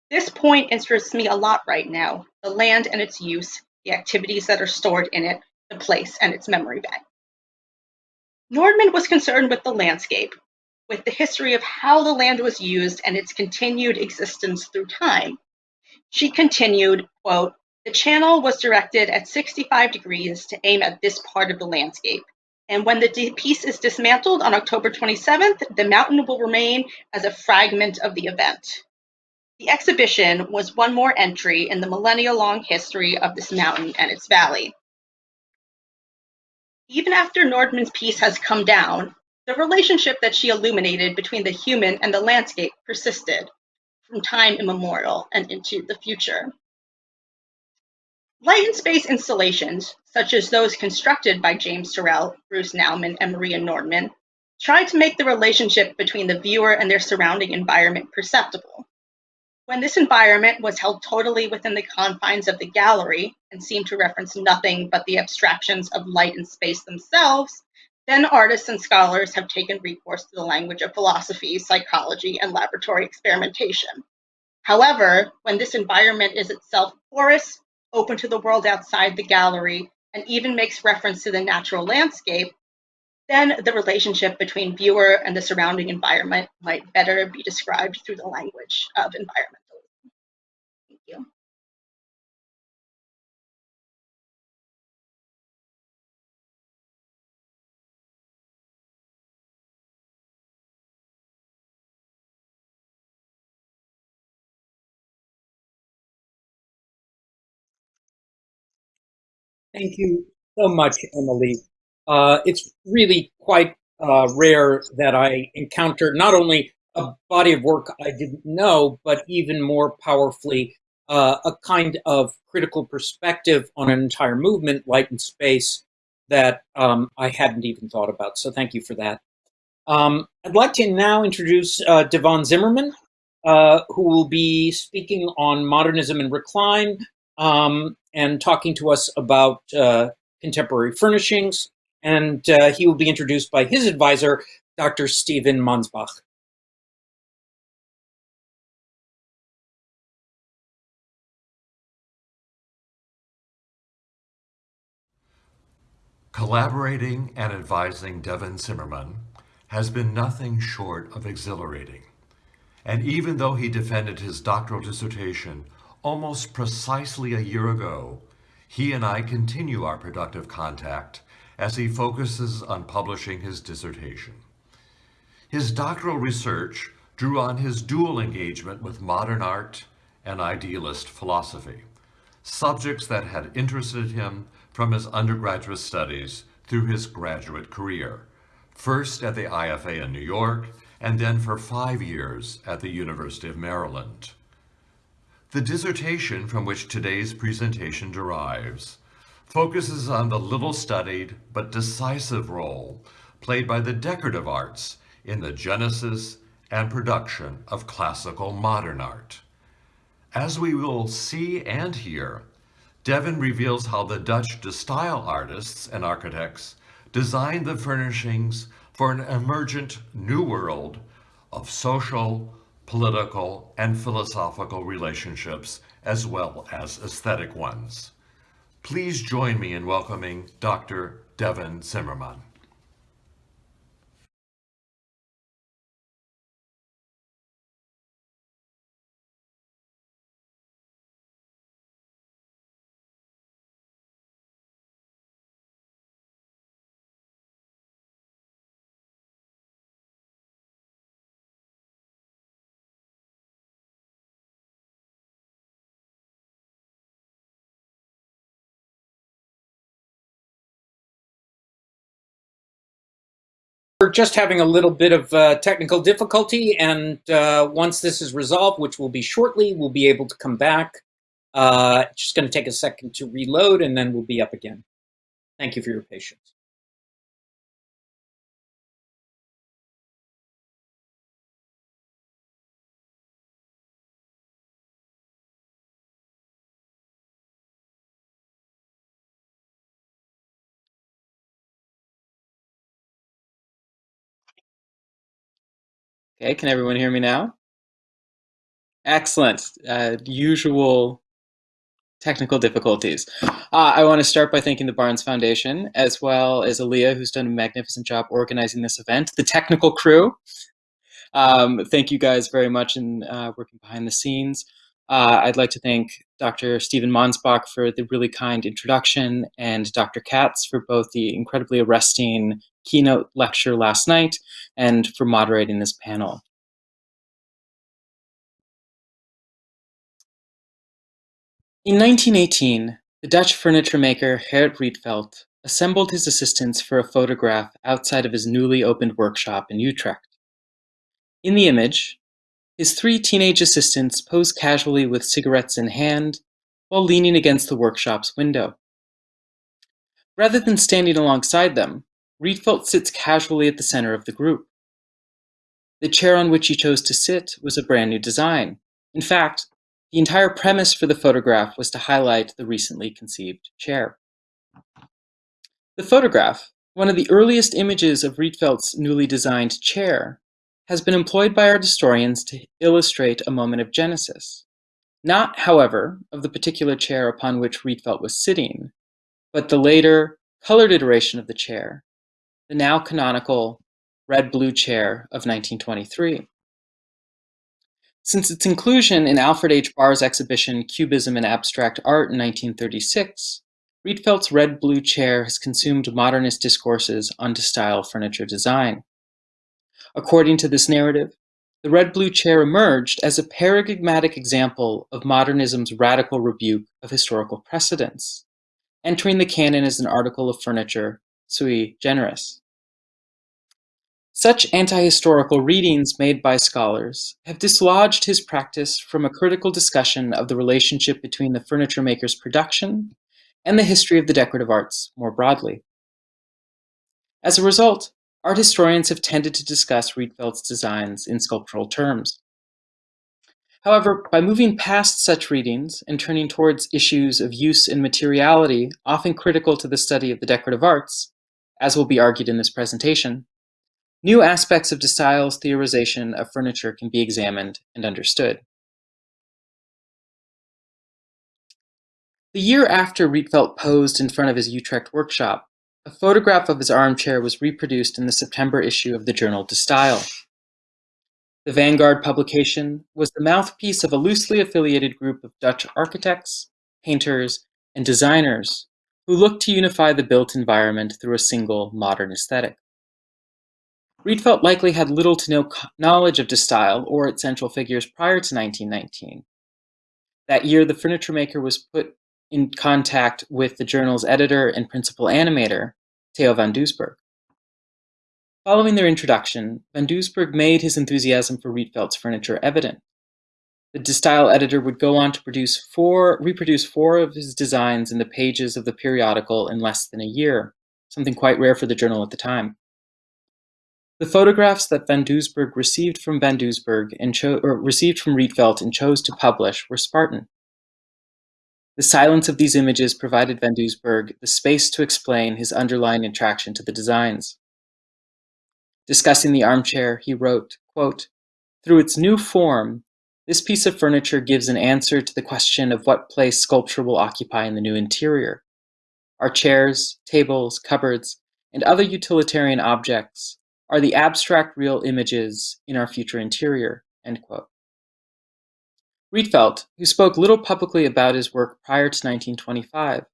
This point interests me a lot right now, the land and its use, the activities that are stored in it, the place and its memory bank. Nordman was concerned with the landscape, with the history of how the land was used and its continued existence through time. She continued, quote, the channel was directed at 65 degrees to aim at this part of the landscape. And when the piece is dismantled on October 27th, the mountain will remain as a fragment of the event. The exhibition was one more entry in the millennia-long history of this mountain and its valley. Even after Nordman's piece has come down, the relationship that she illuminated between the human and the landscape persisted from time immemorial and into the future. Light and space installations, such as those constructed by James Turrell, Bruce Nauman, and Maria Nordman, try to make the relationship between the viewer and their surrounding environment perceptible. When this environment was held totally within the confines of the gallery and seemed to reference nothing but the abstractions of light and space themselves, then artists and scholars have taken recourse to the language of philosophy, psychology, and laboratory experimentation. However, when this environment is itself porous, open to the world outside the gallery, and even makes reference to the natural landscape, then the relationship between viewer and the surrounding environment might better be described through the language of environmentalism. Thank you so much, Emily. Uh, it's really quite uh, rare that I encounter not only a body of work I didn't know, but even more powerfully, uh, a kind of critical perspective on an entire movement, light and space, that um, I hadn't even thought about. So thank you for that. Um, I'd like to now introduce uh, Devon Zimmerman, uh, who will be speaking on modernism and recline um, and talking to us about uh, contemporary furnishings. And uh, he will be introduced by his advisor, Dr. Stephen Mansbach. Collaborating and advising Devon Zimmerman has been nothing short of exhilarating. And even though he defended his doctoral dissertation almost precisely a year ago, he and I continue our productive contact as he focuses on publishing his dissertation. His doctoral research drew on his dual engagement with modern art and idealist philosophy, subjects that had interested him from his undergraduate studies through his graduate career, first at the IFA in New York, and then for five years at the University of Maryland. The dissertation from which today's presentation derives focuses on the little studied but decisive role played by the decorative arts in the genesis and production of classical modern art. As we will see and hear, Devon reveals how the Dutch De Stijl artists and architects designed the furnishings for an emergent new world of social, political, and philosophical relationships, as well as aesthetic ones. Please join me in welcoming Dr. Devon Zimmerman. We're just having a little bit of uh, technical difficulty, and uh, once this is resolved, which will be shortly, we'll be able to come back. Uh, just going to take a second to reload, and then we'll be up again. Thank you for your patience. Okay, can everyone hear me now? Excellent. Uh, usual technical difficulties. Uh, I want to start by thanking the Barnes Foundation, as well as Aaliyah, who's done a magnificent job organizing this event, the technical crew. Um, thank you guys very much in uh, working behind the scenes. Uh, I'd like to thank Dr. Stephen Mansbach for the really kind introduction and Dr. Katz for both the incredibly arresting keynote lecture last night and for moderating this panel. In 1918, the Dutch furniture maker Gerrit Rietveld assembled his assistants for a photograph outside of his newly opened workshop in Utrecht. In the image, his three teenage assistants pose casually with cigarettes in hand while leaning against the workshop's window. Rather than standing alongside them, Rietveld sits casually at the center of the group. The chair on which he chose to sit was a brand new design. In fact, the entire premise for the photograph was to highlight the recently conceived chair. The photograph, one of the earliest images of Rietveld's newly designed chair, has been employed by art historians to illustrate a moment of genesis. Not, however, of the particular chair upon which Rietveld was sitting, but the later, colored iteration of the chair, the now canonical red-blue chair of 1923. Since its inclusion in Alfred H. Barr's exhibition Cubism and Abstract Art in 1936, Rietveld's red-blue chair has consumed modernist discourses on De Stijl furniture design. According to this narrative, the red-blue chair emerged as a paradigmatic example of modernism's radical rebuke of historical precedents, entering the canon as an article of furniture sui generis. Such anti-historical readings made by scholars have dislodged his practice from a critical discussion of the relationship between the furniture maker's production and the history of the decorative arts more broadly. As a result, art historians have tended to discuss Rietveld's designs in sculptural terms. However, by moving past such readings and turning towards issues of use and materiality often critical to the study of the decorative arts, as will be argued in this presentation, New aspects of de Stijl's theorization of furniture can be examined and understood. The year after Rietveld posed in front of his Utrecht workshop, a photograph of his armchair was reproduced in the September issue of the journal De Stijl. The Vanguard publication was the mouthpiece of a loosely affiliated group of Dutch architects, painters, and designers who looked to unify the built environment through a single modern aesthetic. Rietveld likely had little to no knowledge of De Stijl or its central figures prior to 1919. That year, the furniture maker was put in contact with the journal's editor and principal animator, Theo van Doesburg. Following their introduction, van Doesburg made his enthusiasm for Rietveld's furniture evident. The De Stijl editor would go on to produce four, reproduce four of his designs in the pages of the periodical in less than a year, something quite rare for the journal at the time. The photographs that Van Doesburg received from Van Doesburg and received from Rietveld and chose to publish were Spartan. The silence of these images provided Van Doesburg the space to explain his underlying attraction to the designs. Discussing the armchair, he wrote, quote, Through its new form, this piece of furniture gives an answer to the question of what place sculpture will occupy in the new interior. Our chairs, tables, cupboards, and other utilitarian objects are the abstract real images in our future interior, end quote. Rietveld, who spoke little publicly about his work prior to 1925,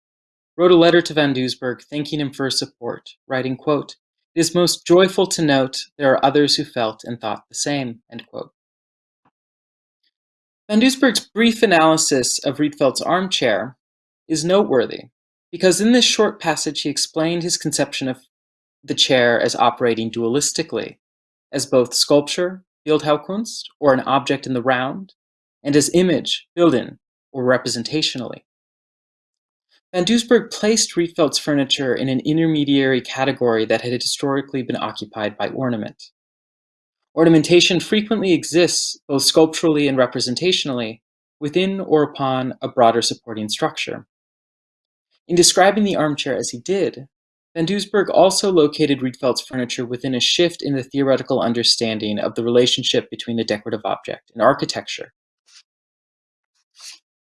wrote a letter to Van Doesburg thanking him for his support, writing, quote, It is most joyful to note there are others who felt and thought the same, end quote. Van Doesburg's brief analysis of Rietveld's armchair is noteworthy because in this short passage he explained his conception of the chair as operating dualistically, as both sculpture, Bildhauerkunst, or an object in the round, and as image, built-in, or representationally. Van Doesburg placed Rietveld's furniture in an intermediary category that had historically been occupied by ornament. Ornamentation frequently exists, both sculpturally and representationally, within or upon a broader supporting structure. In describing the armchair as he did, Van Doesburg also located Rietveld's furniture within a shift in the theoretical understanding of the relationship between the decorative object and architecture.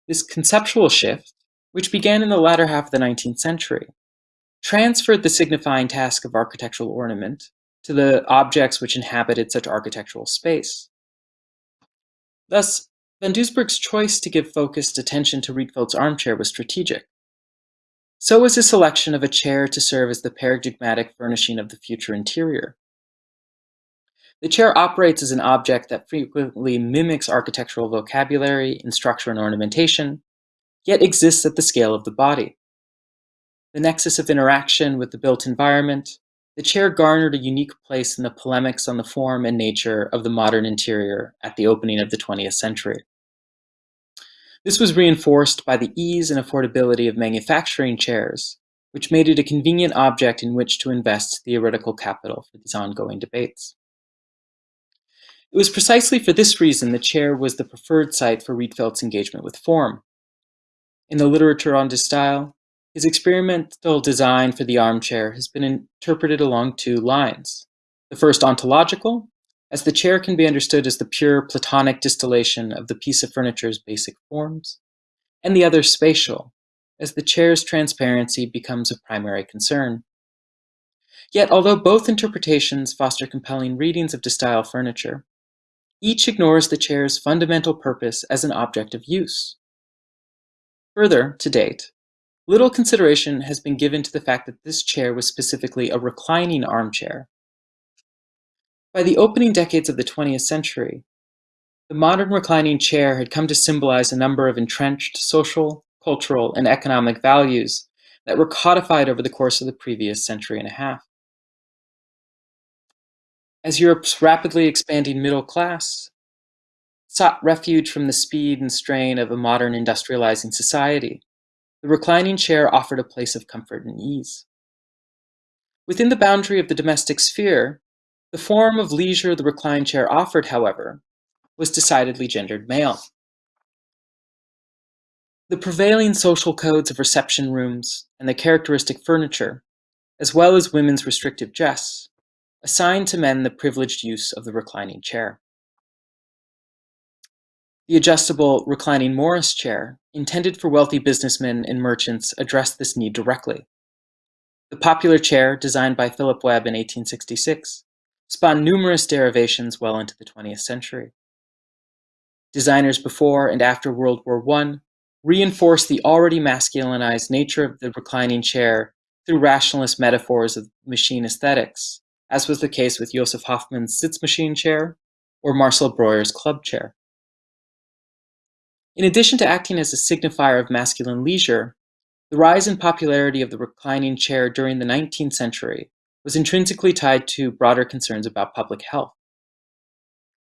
This conceptual shift, which began in the latter half of the 19th century, transferred the signifying task of architectural ornament to the objects which inhabited such architectural space. Thus, Van Doesburg's choice to give focused attention to Rietveld's armchair was strategic. So was his selection of a chair to serve as the paradigmatic furnishing of the future interior. The chair operates as an object that frequently mimics architectural vocabulary in structure and ornamentation, yet exists at the scale of the body. The nexus of interaction with the built environment, the chair garnered a unique place in the polemics on the form and nature of the modern interior at the opening of the 20th century. This was reinforced by the ease and affordability of manufacturing chairs, which made it a convenient object in which to invest theoretical capital for these ongoing debates. It was precisely for this reason the chair was the preferred site for Rietveld's engagement with form. In the literature on De Stijl, his experimental design for the armchair has been interpreted along two lines. The first ontological, as the chair can be understood as the pure Platonic distillation of the piece of furniture's basic forms, and the other spatial, as the chair's transparency becomes a primary concern. Yet, although both interpretations foster compelling readings of De Stijl furniture, each ignores the chair's fundamental purpose as an object of use. Further, to date, little consideration has been given to the fact that this chair was specifically a reclining armchair, by the opening decades of the 20th century, the modern reclining chair had come to symbolize a number of entrenched social, cultural, and economic values that were codified over the course of the previous century and a half. As Europe's rapidly expanding middle class sought refuge from the speed and strain of a modern industrializing society, the reclining chair offered a place of comfort and ease. Within the boundary of the domestic sphere, the form of leisure the reclined chair offered, however, was decidedly gendered male. The prevailing social codes of reception rooms and the characteristic furniture, as well as women's restrictive dress, assigned to men the privileged use of the reclining chair. The adjustable reclining Morris chair, intended for wealthy businessmen and merchants, addressed this need directly. The popular chair, designed by Philip Webb in 1866, spawned numerous derivations well into the 20th century. Designers before and after World War I reinforced the already masculinized nature of the reclining chair through rationalist metaphors of machine aesthetics, as was the case with Josef Hoffmann's Sitzmaschine chair or Marcel Breuer's club chair. In addition to acting as a signifier of masculine leisure, the rise in popularity of the reclining chair during the 19th century was intrinsically tied to broader concerns about public health.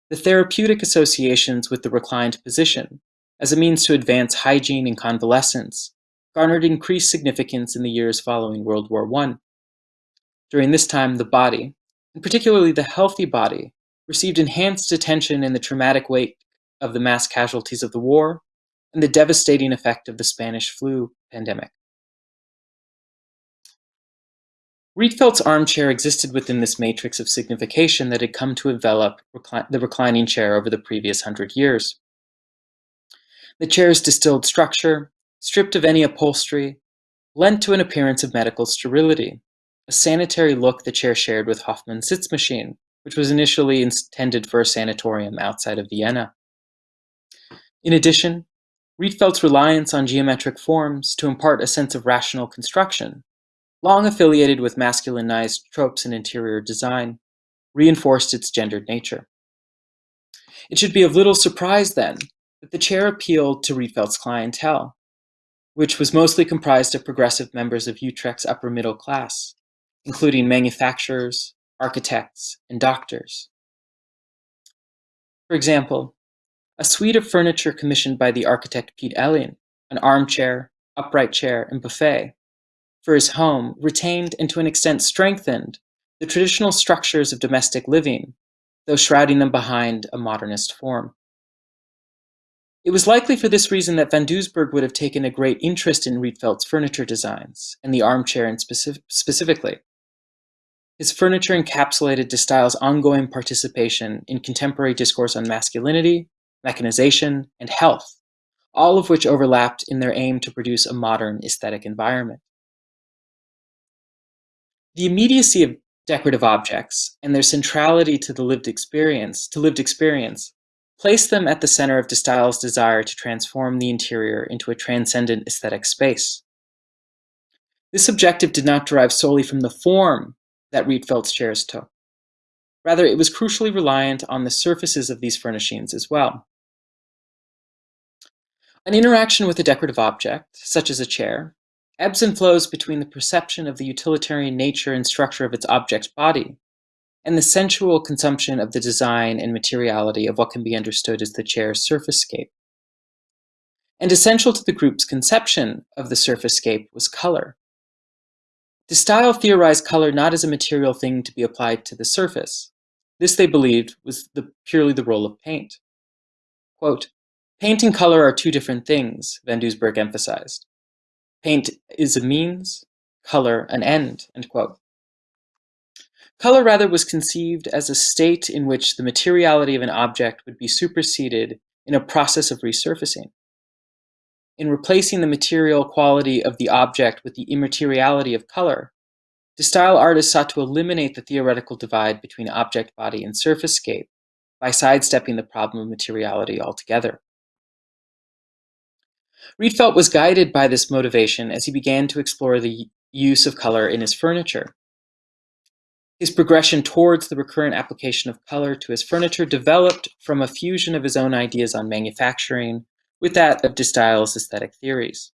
The therapeutic associations with the reclined position, as a means to advance hygiene and convalescence, garnered increased significance in the years following World War I. During this time, the body, and particularly the healthy body, received enhanced attention in the traumatic wake of the mass casualties of the war and the devastating effect of the Spanish flu pandemic. Rietveld's armchair existed within this matrix of signification that had come to envelop recli the reclining chair over the previous hundred years. The chair's distilled structure, stripped of any upholstery, lent to an appearance of medical sterility, a sanitary look the chair shared with Hoffmann's Sitzmaschine, which was initially intended for a sanatorium outside of Vienna. In addition, Rietveld's reliance on geometric forms to impart a sense of rational construction, long affiliated with masculinized tropes in interior design, reinforced its gendered nature. It should be of little surprise, then, that the chair appealed to Rietveld's clientele, which was mostly comprised of progressive members of Utrecht's upper middle class, including manufacturers, architects, and doctors. For example, a suite of furniture commissioned by the architect Piet Elling, an armchair, upright chair, and buffet, for his home retained and to an extent strengthened the traditional structures of domestic living, though shrouding them behind a modernist form. It was likely for this reason that Van Doesburg would have taken a great interest in Rietveld's furniture designs, and the armchair in specific specifically. His furniture encapsulated De Stijl's ongoing participation in contemporary discourse on masculinity, mechanization, and health, all of which overlapped in their aim to produce a modern aesthetic environment. The immediacy of decorative objects and their centrality to the lived experience, to lived experience, place them at the center of De Stijl's desire to transform the interior into a transcendent aesthetic space. This objective did not derive solely from the form that Rietveld's chairs took. Rather, it was crucially reliant on the surfaces of these furnishings as well. An interaction with a decorative object, such as a chair, ebbs and flows between the perception of the utilitarian nature and structure of its object's body and the sensual consumption of the design and materiality of what can be understood as the chair's surface scape. And essential to the group's conception of the surface scape was color. De Stijl theorized color not as a material thing to be applied to the surface. This, they believed, was the, purely the role of paint. Quote, Paint and color are two different things, Van Doesburg emphasized. Paint is a means, color an end, end quote. Color rather was conceived as a state in which the materiality of an object would be superseded in a process of resurfacing. In replacing the material quality of the object with the immateriality of color, De Stijl artist sought to eliminate the theoretical divide between object body and surface scape by sidestepping the problem of materiality altogether. Rietveld was guided by this motivation as he began to explore the use of color in his furniture. His progression towards the recurrent application of color to his furniture developed from a fusion of his own ideas on manufacturing with that of De Stijl's aesthetic theories.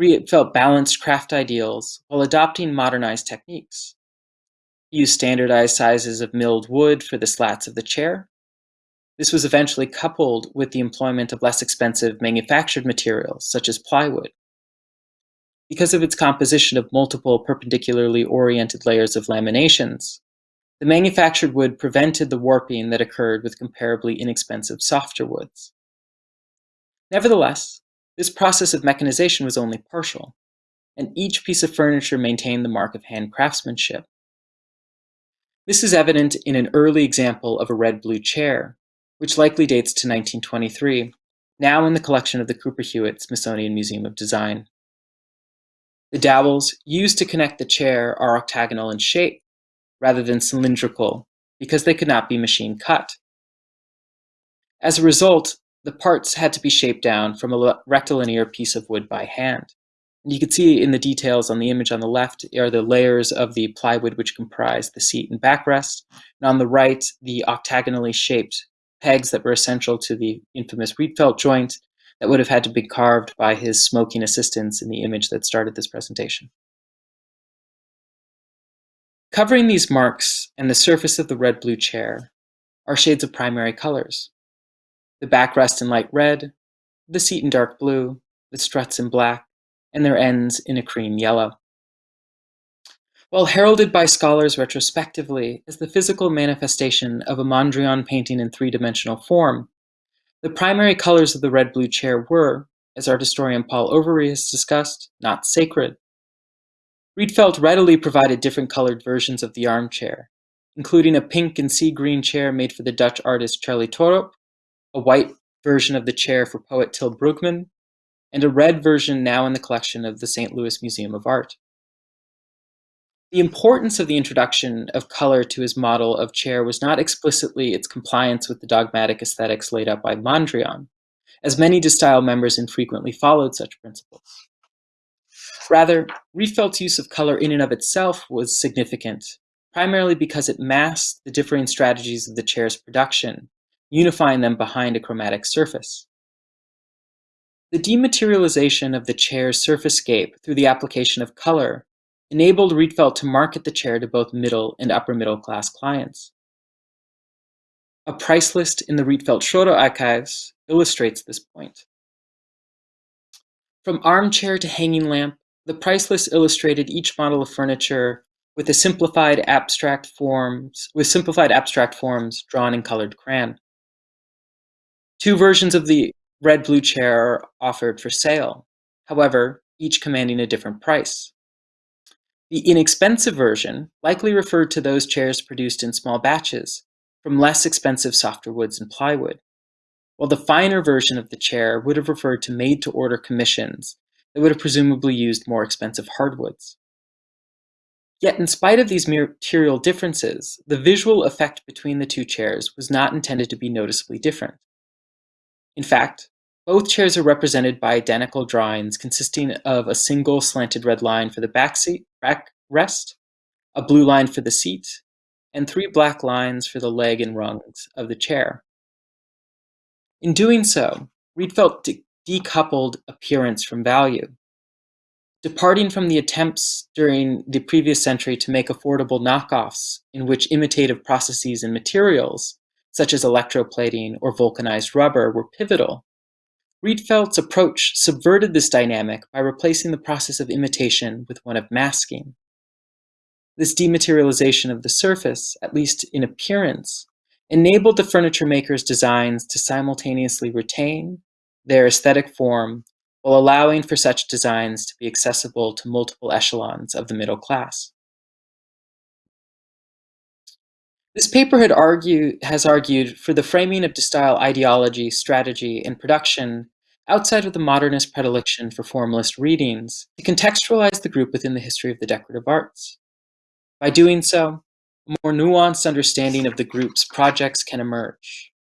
Rietveld balanced craft ideals while adopting modernized techniques. He used standardized sizes of milled wood for the slats of the chair. This was eventually coupled with the employment of less expensive manufactured materials, such as plywood. Because of its composition of multiple perpendicularly oriented layers of laminations, the manufactured wood prevented the warping that occurred with comparably inexpensive softer woods. Nevertheless, this process of mechanization was only partial, and each piece of furniture maintained the mark of hand craftsmanship. This is evident in an early example of a red-blue chair, which likely dates to 1923, now in the collection of the Cooper Hewitt Smithsonian Museum of Design. The dowels used to connect the chair are octagonal in shape, rather than cylindrical, because they could not be machine cut. As a result, the parts had to be shaped down from a rectilinear piece of wood by hand. And you can see in the details on the image on the left are the layers of the plywood which comprise the seat and backrest, and on the right, the octagonally shaped pegs that were essential to the infamous Rietveld joint that would have had to be carved by his smoking assistants in the image that started this presentation. Covering these marks and the surface of the red-blue chair are shades of primary colors, the backrest in light red, the seat in dark blue, the struts in black, and their ends in a cream yellow. While heralded by scholars retrospectively as the physical manifestation of a Mondrian painting in three-dimensional form, the primary colors of the red-blue chair were, as art historian Paul Overy has discussed, not sacred. Rietveld readily provided different colored versions of the armchair, including a pink and sea green chair made for the Dutch artist Charley Toorop a white version of the chair for poet Til Brugman, and a red version now in the collection of the St. Louis Museum of Art. The importance of the introduction of color to his model of chair was not explicitly its compliance with the dogmatic aesthetics laid out by Mondrian, as many De Stijl members infrequently followed such principles. Rather, Rietveld's use of color in and of itself was significant, primarily because it masked the differing strategies of the chair's production unifying them behind a chromatic surface. The dematerialization of the chair's surfacescape through the application of color enabled Rietveld to market the chair to both middle and upper middle class clients. A price list in the Rietveld Schroeder archives illustrates this point. From armchair to hanging lamp, the price list illustrated each model of furniture with simplified abstract forms with simplified abstract forms drawn in colored crayon. Two versions of the red-blue chair are offered for sale, however, each commanding a different price. The inexpensive version likely referred to those chairs produced in small batches from less expensive softer woods and plywood, while the finer version of the chair would have referred to made-to-order commissions that would have presumably used more expensive hardwoods. Yet in spite of these material differences, the visual effect between the two chairs was not intended to be noticeably different. In fact, both chairs are represented by identical drawings consisting of a single slanted red line for the back seat, back rest, a blue line for the seat, and three black lines for the leg and rungs of the chair. In doing so, Rietveld de decoupled appearance from value. Departing from the attempts during the previous century to make affordable knockoffs in which imitative processes and materials such as electroplating or vulcanized rubber, were pivotal. Rietveld's approach subverted this dynamic by replacing the process of imitation with one of masking. This dematerialization of the surface, at least in appearance, enabled the furniture maker's designs to simultaneously retain their aesthetic form while allowing for such designs to be accessible to multiple echelons of the middle class. This paper has argued for the framing of Stijl ideology, strategy, and production outside of the modernist predilection for formalist readings to contextualize the group within the history of the decorative arts. By doing so, a more nuanced understanding of the group's projects can emerge.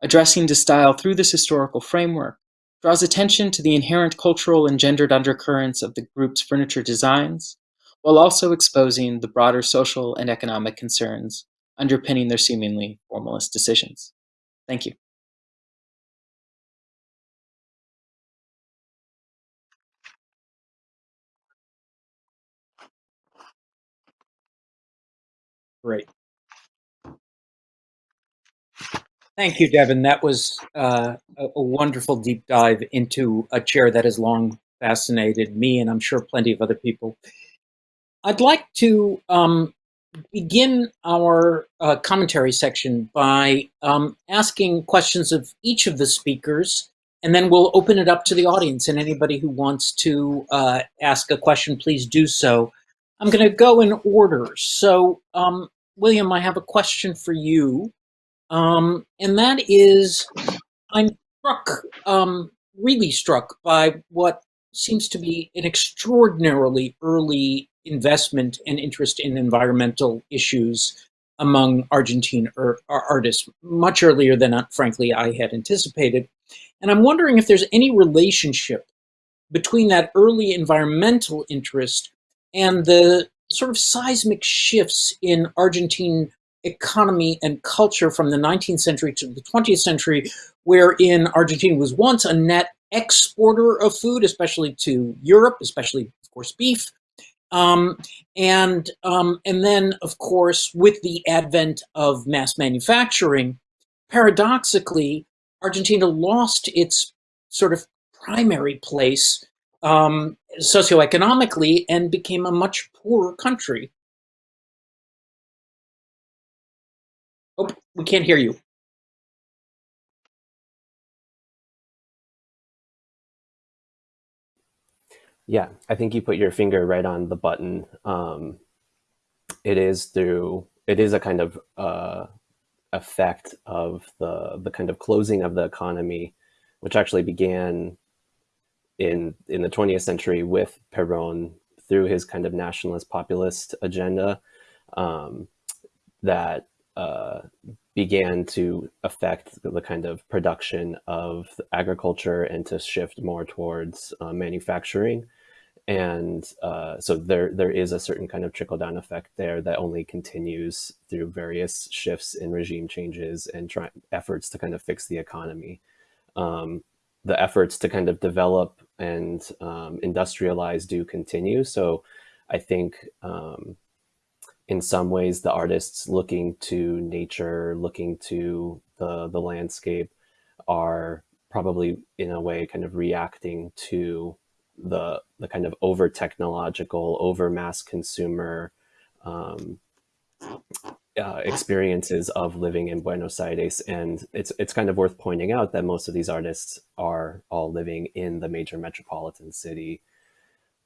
Addressing Stijl through this historical framework draws attention to the inherent cultural and gendered undercurrents of the group's furniture designs, while also exposing the broader social and economic concerns underpinning their seemingly formalist decisions. Thank you. Great. Thank you, Devin. That was uh, a, a, wonderful deep dive into a chair that has long fascinated me and I'm sure plenty of other people. I'd like to um, begin our uh, commentary section by um, asking questions of each of the speakers, and then we'll open it up to the audience. And anybody who wants to uh, ask a question, please do so. I'm going to go in order. So, um, William, I have a question for you. Um, and that is, I'm struck, um, really struck by what seems to be an extraordinarily early investment and interest in environmental issues among Argentine er, artists, much earlier than, uh, frankly, I had anticipated. And I'm wondering if there's any relationship between that early environmental interest and the sort of seismic shifts in Argentine economy and culture from the 19th century to the 20th century, wherein Argentina was once a net exporter of food, especially to Europe, especially, of course, beef. Um, and, um, and then, of course, with the advent of mass manufacturing, paradoxically, Argentina lost its sort of primary place um, socioeconomically and became a much poorer country. Oh, we can't hear you. Yeah, I think you put your finger right on the button. Um, it is through, it is a kind of uh, effect of the, the kind of closing of the economy, which actually began in, in the 20th century with Perón through his kind of nationalist populist agenda um, that uh, began to affect the kind of production of agriculture and to shift more towards uh, manufacturing. And uh, so there, there is a certain kind of trickle down effect there that only continues through various shifts in regime changes and try, efforts to kind of fix the economy. Um, the efforts to kind of develop and um, industrialize do continue. So I think um, in some ways the artists looking to nature, looking to the, the landscape are probably in a way kind of reacting to the, the kind of over technological, over mass consumer um, uh, experiences of living in Buenos Aires. And it's, it's kind of worth pointing out that most of these artists are all living in the major metropolitan city.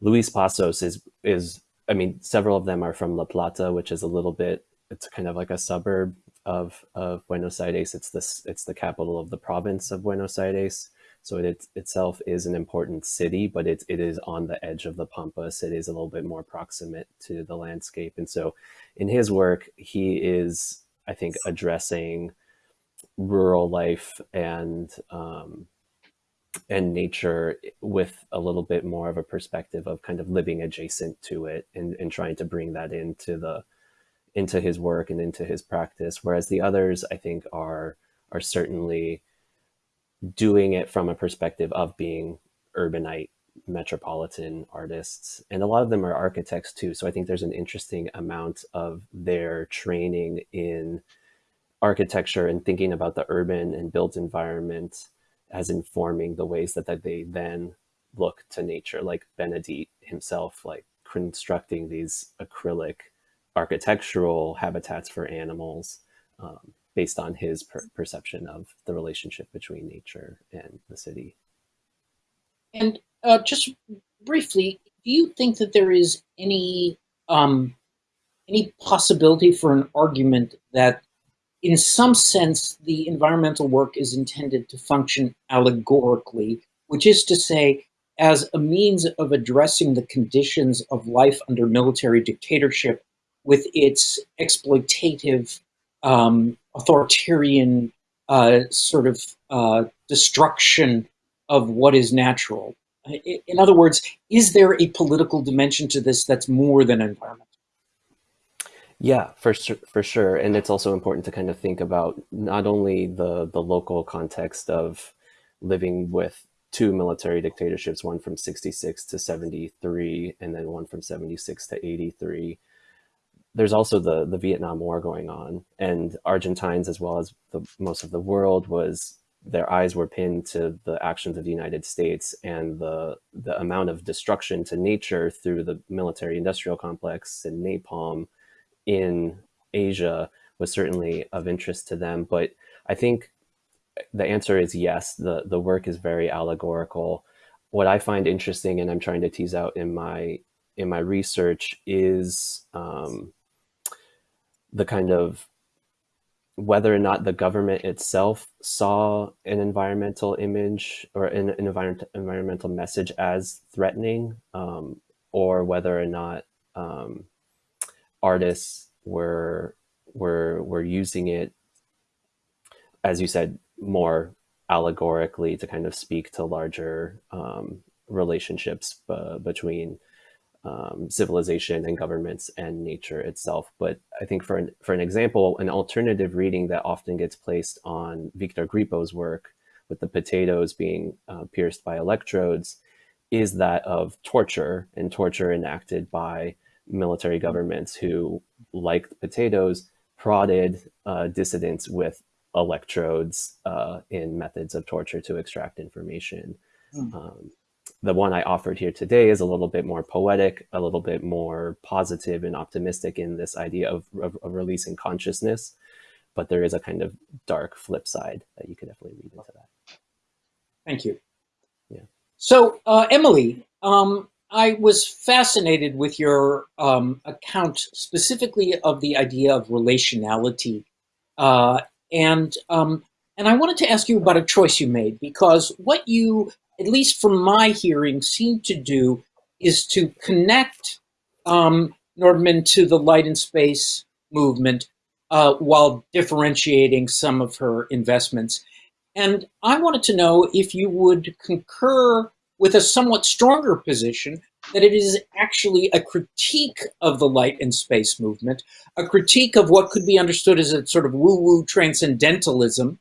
Luis Pazos is, is I mean, several of them are from La Plata, which is a little bit, it's kind of like a suburb of, of Buenos Aires. It's this, it's the capital of the province of Buenos Aires. So it itself is an important city, but it, it is on the edge of the Pampas. It is a little bit more proximate to the landscape. And so in his work, he is, I think, addressing rural life and um, and nature with a little bit more of a perspective of kind of living adjacent to it and, and trying to bring that into the into his work and into his practice. Whereas the others i think are are certainly doing it from a perspective of being urbanite metropolitan artists. And a lot of them are architects too. So i think there's an interesting amount of their training in architecture and thinking about the urban and built environment as informing the ways that, that they then look to nature, like Benedit himself, like constructing these acrylic architectural habitats for animals um, based on his per perception of the relationship between nature and the city. And uh, just briefly, do you think that there is any um, any possibility for an argument that in some sense, the environmental work is intended to function allegorically, which is to say, as a means of addressing the conditions of life under military dictatorship with its exploitative, um, authoritarian uh, sort of uh, destruction of what is natural. In other words, is there a political dimension to this that's more than environment? Yeah, for sure, for sure. And it's also important to kind of think about not only the, the local context of living with two military dictatorships, one from 66 to 73, and then one from 76 to 83. there's also the the Vietnam War going on, and Argentines as well as the, most of the world was their eyes were pinned to the actions of the United States and the the amount of destruction to nature through the military industrial complex and napalm in Asia was certainly of interest to them. But I think the answer is yes. The the work is very allegorical. What I find interesting, and I'm trying to tease out in my in my research, is um, the kind of whether or not the government itself saw an environmental image or an, an environment, environmental message as threatening, um, or whether or not um, artists were were were using it, as you said, more allegorically to kind of speak to larger um, relationships between um, civilization and governments and nature itself. But I think for an, for an example, an alternative reading that often gets placed on Victor Grippo's work with the potatoes being uh, pierced by electrodes is that of torture and torture enacted by military governments who, like potatoes, prodded uh, dissidents with electrodes uh, in methods of torture to extract information. Mm. Um, the one I offered here today is a little bit more poetic, a little bit more positive and optimistic in this idea of, of, of releasing consciousness. But there is a kind of dark flip side that you could definitely read into that. Thank you. Yeah. So, uh, Emily, um, I was fascinated with your um, account specifically of the idea of relationality. Uh, and, um, and I wanted to ask you about a choice you made because what you at least from my hearing, seem to do is to connect um, Nordman to the light and space movement uh, while differentiating some of her investments. And I wanted to know if you would concur with a somewhat stronger position that it is actually a critique of the light and space movement, a critique of what could be understood as a sort of woo-woo transcendentalism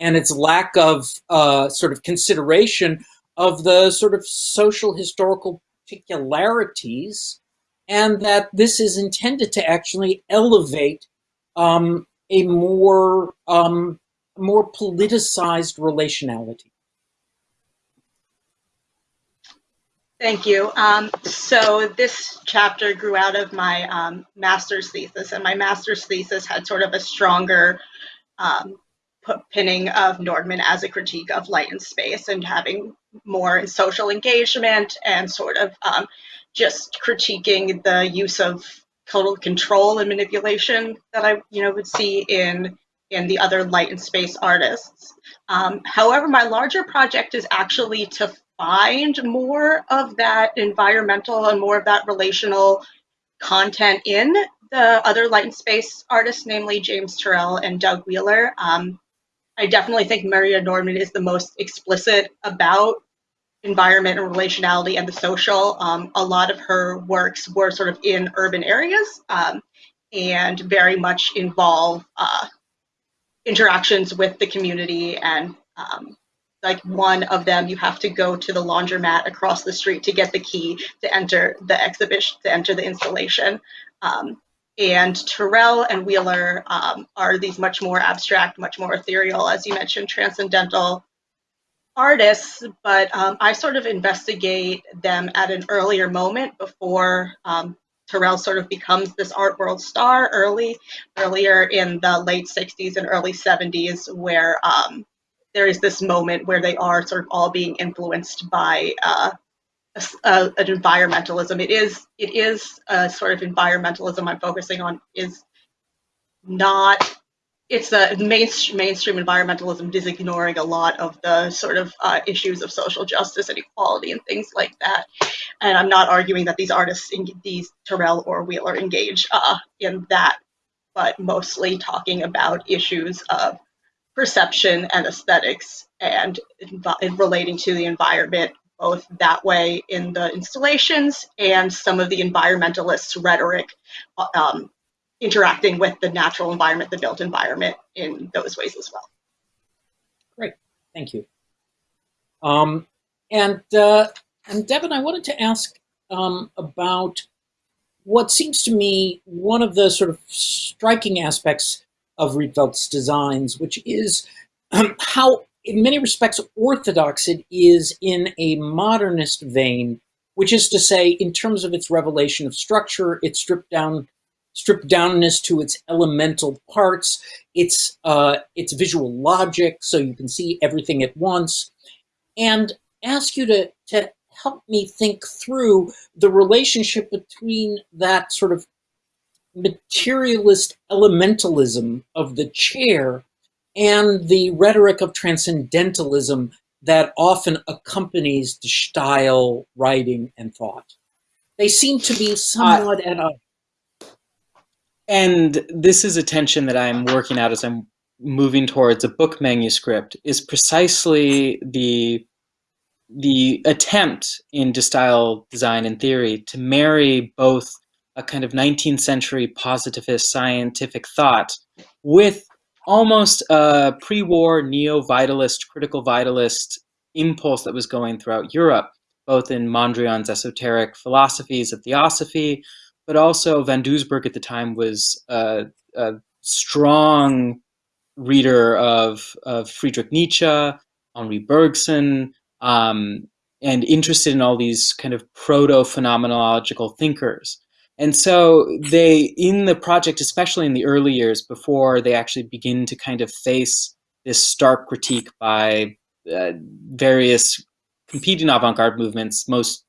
and its lack of uh, sort of consideration of the sort of social historical particularities and that this is intended to actually elevate um, a more um, more politicized relationality. Thank you. Um, so this chapter grew out of my um, master's thesis, and my master's thesis had sort of a stronger um, pinning of Nordman as a critique of light and space and having more social engagement and sort of um, just critiquing the use of total control and manipulation that I, you know, would see in in the other light and space artists. Um, however, my larger project is actually to find more of that environmental and more of that relational content in the other light and space artists, namely James Turrell and Doug Wheeler. Um, I definitely think Maria Nordman is the most explicit about environment and relationality and the social. Um, a lot of her works were sort of in urban areas um, and very much involve uh, interactions with the community and um, like one of them you have to go to the laundromat across the street to get the key to enter the exhibition to enter the installation um, and Turrell and Wheeler um, are these much more abstract, much more ethereal, as you mentioned, transcendental artists. But um, I sort of investigate them at an earlier moment before um, Turrell sort of becomes this art world star early, earlier in the late 60s and early 70s, where um, there is this moment where they are sort of all being influenced by uh, a, an environmentalism. It is it is a sort of environmentalism I'm focusing on is not it's a mainstream, mainstream environmentalism is ignoring a lot of the sort of uh, issues of social justice and equality and things like that. And I'm not arguing that these artists, these Turrell or Wheeler, engage uh, in that, but mostly talking about issues of perception and aesthetics and relating to the environment both that way in the installations and some of the environmentalists' rhetoric um, interacting with the natural environment, the built environment in those ways as well. Great, thank you. Um, and, uh, and Devin, I wanted to ask um, about what seems to me one of the sort of striking aspects of Rietveld's designs, which is um, how, in many respects, orthodox it is in a modernist vein, which is to say, in terms of its revelation of structure, its stripped down stripped downness to its elemental parts, its uh, its visual logic, so you can see everything at once, and ask you to to help me think through the relationship between that sort of materialist elementalism of the chair and the rhetoric of transcendentalism that often accompanies the Stijl, writing, and thought. They seem to be somewhat uh, at a... And this is a tension that I'm working out as I'm moving towards a book manuscript, is precisely the the attempt in Stijl design and theory to marry both a kind of 19th century positivist scientific thought with almost a pre-war neo-vitalist, critical vitalist impulse that was going throughout Europe, both in Mondrian's esoteric philosophies of theosophy, but also Van Doesburg at the time was a, a strong reader of, of Friedrich Nietzsche, Henri Bergson, um, and interested in all these kind of proto-phenomenological thinkers. And so they, in the project, especially in the early years before they actually begin to kind of face this stark critique by uh, various competing avant-garde movements, most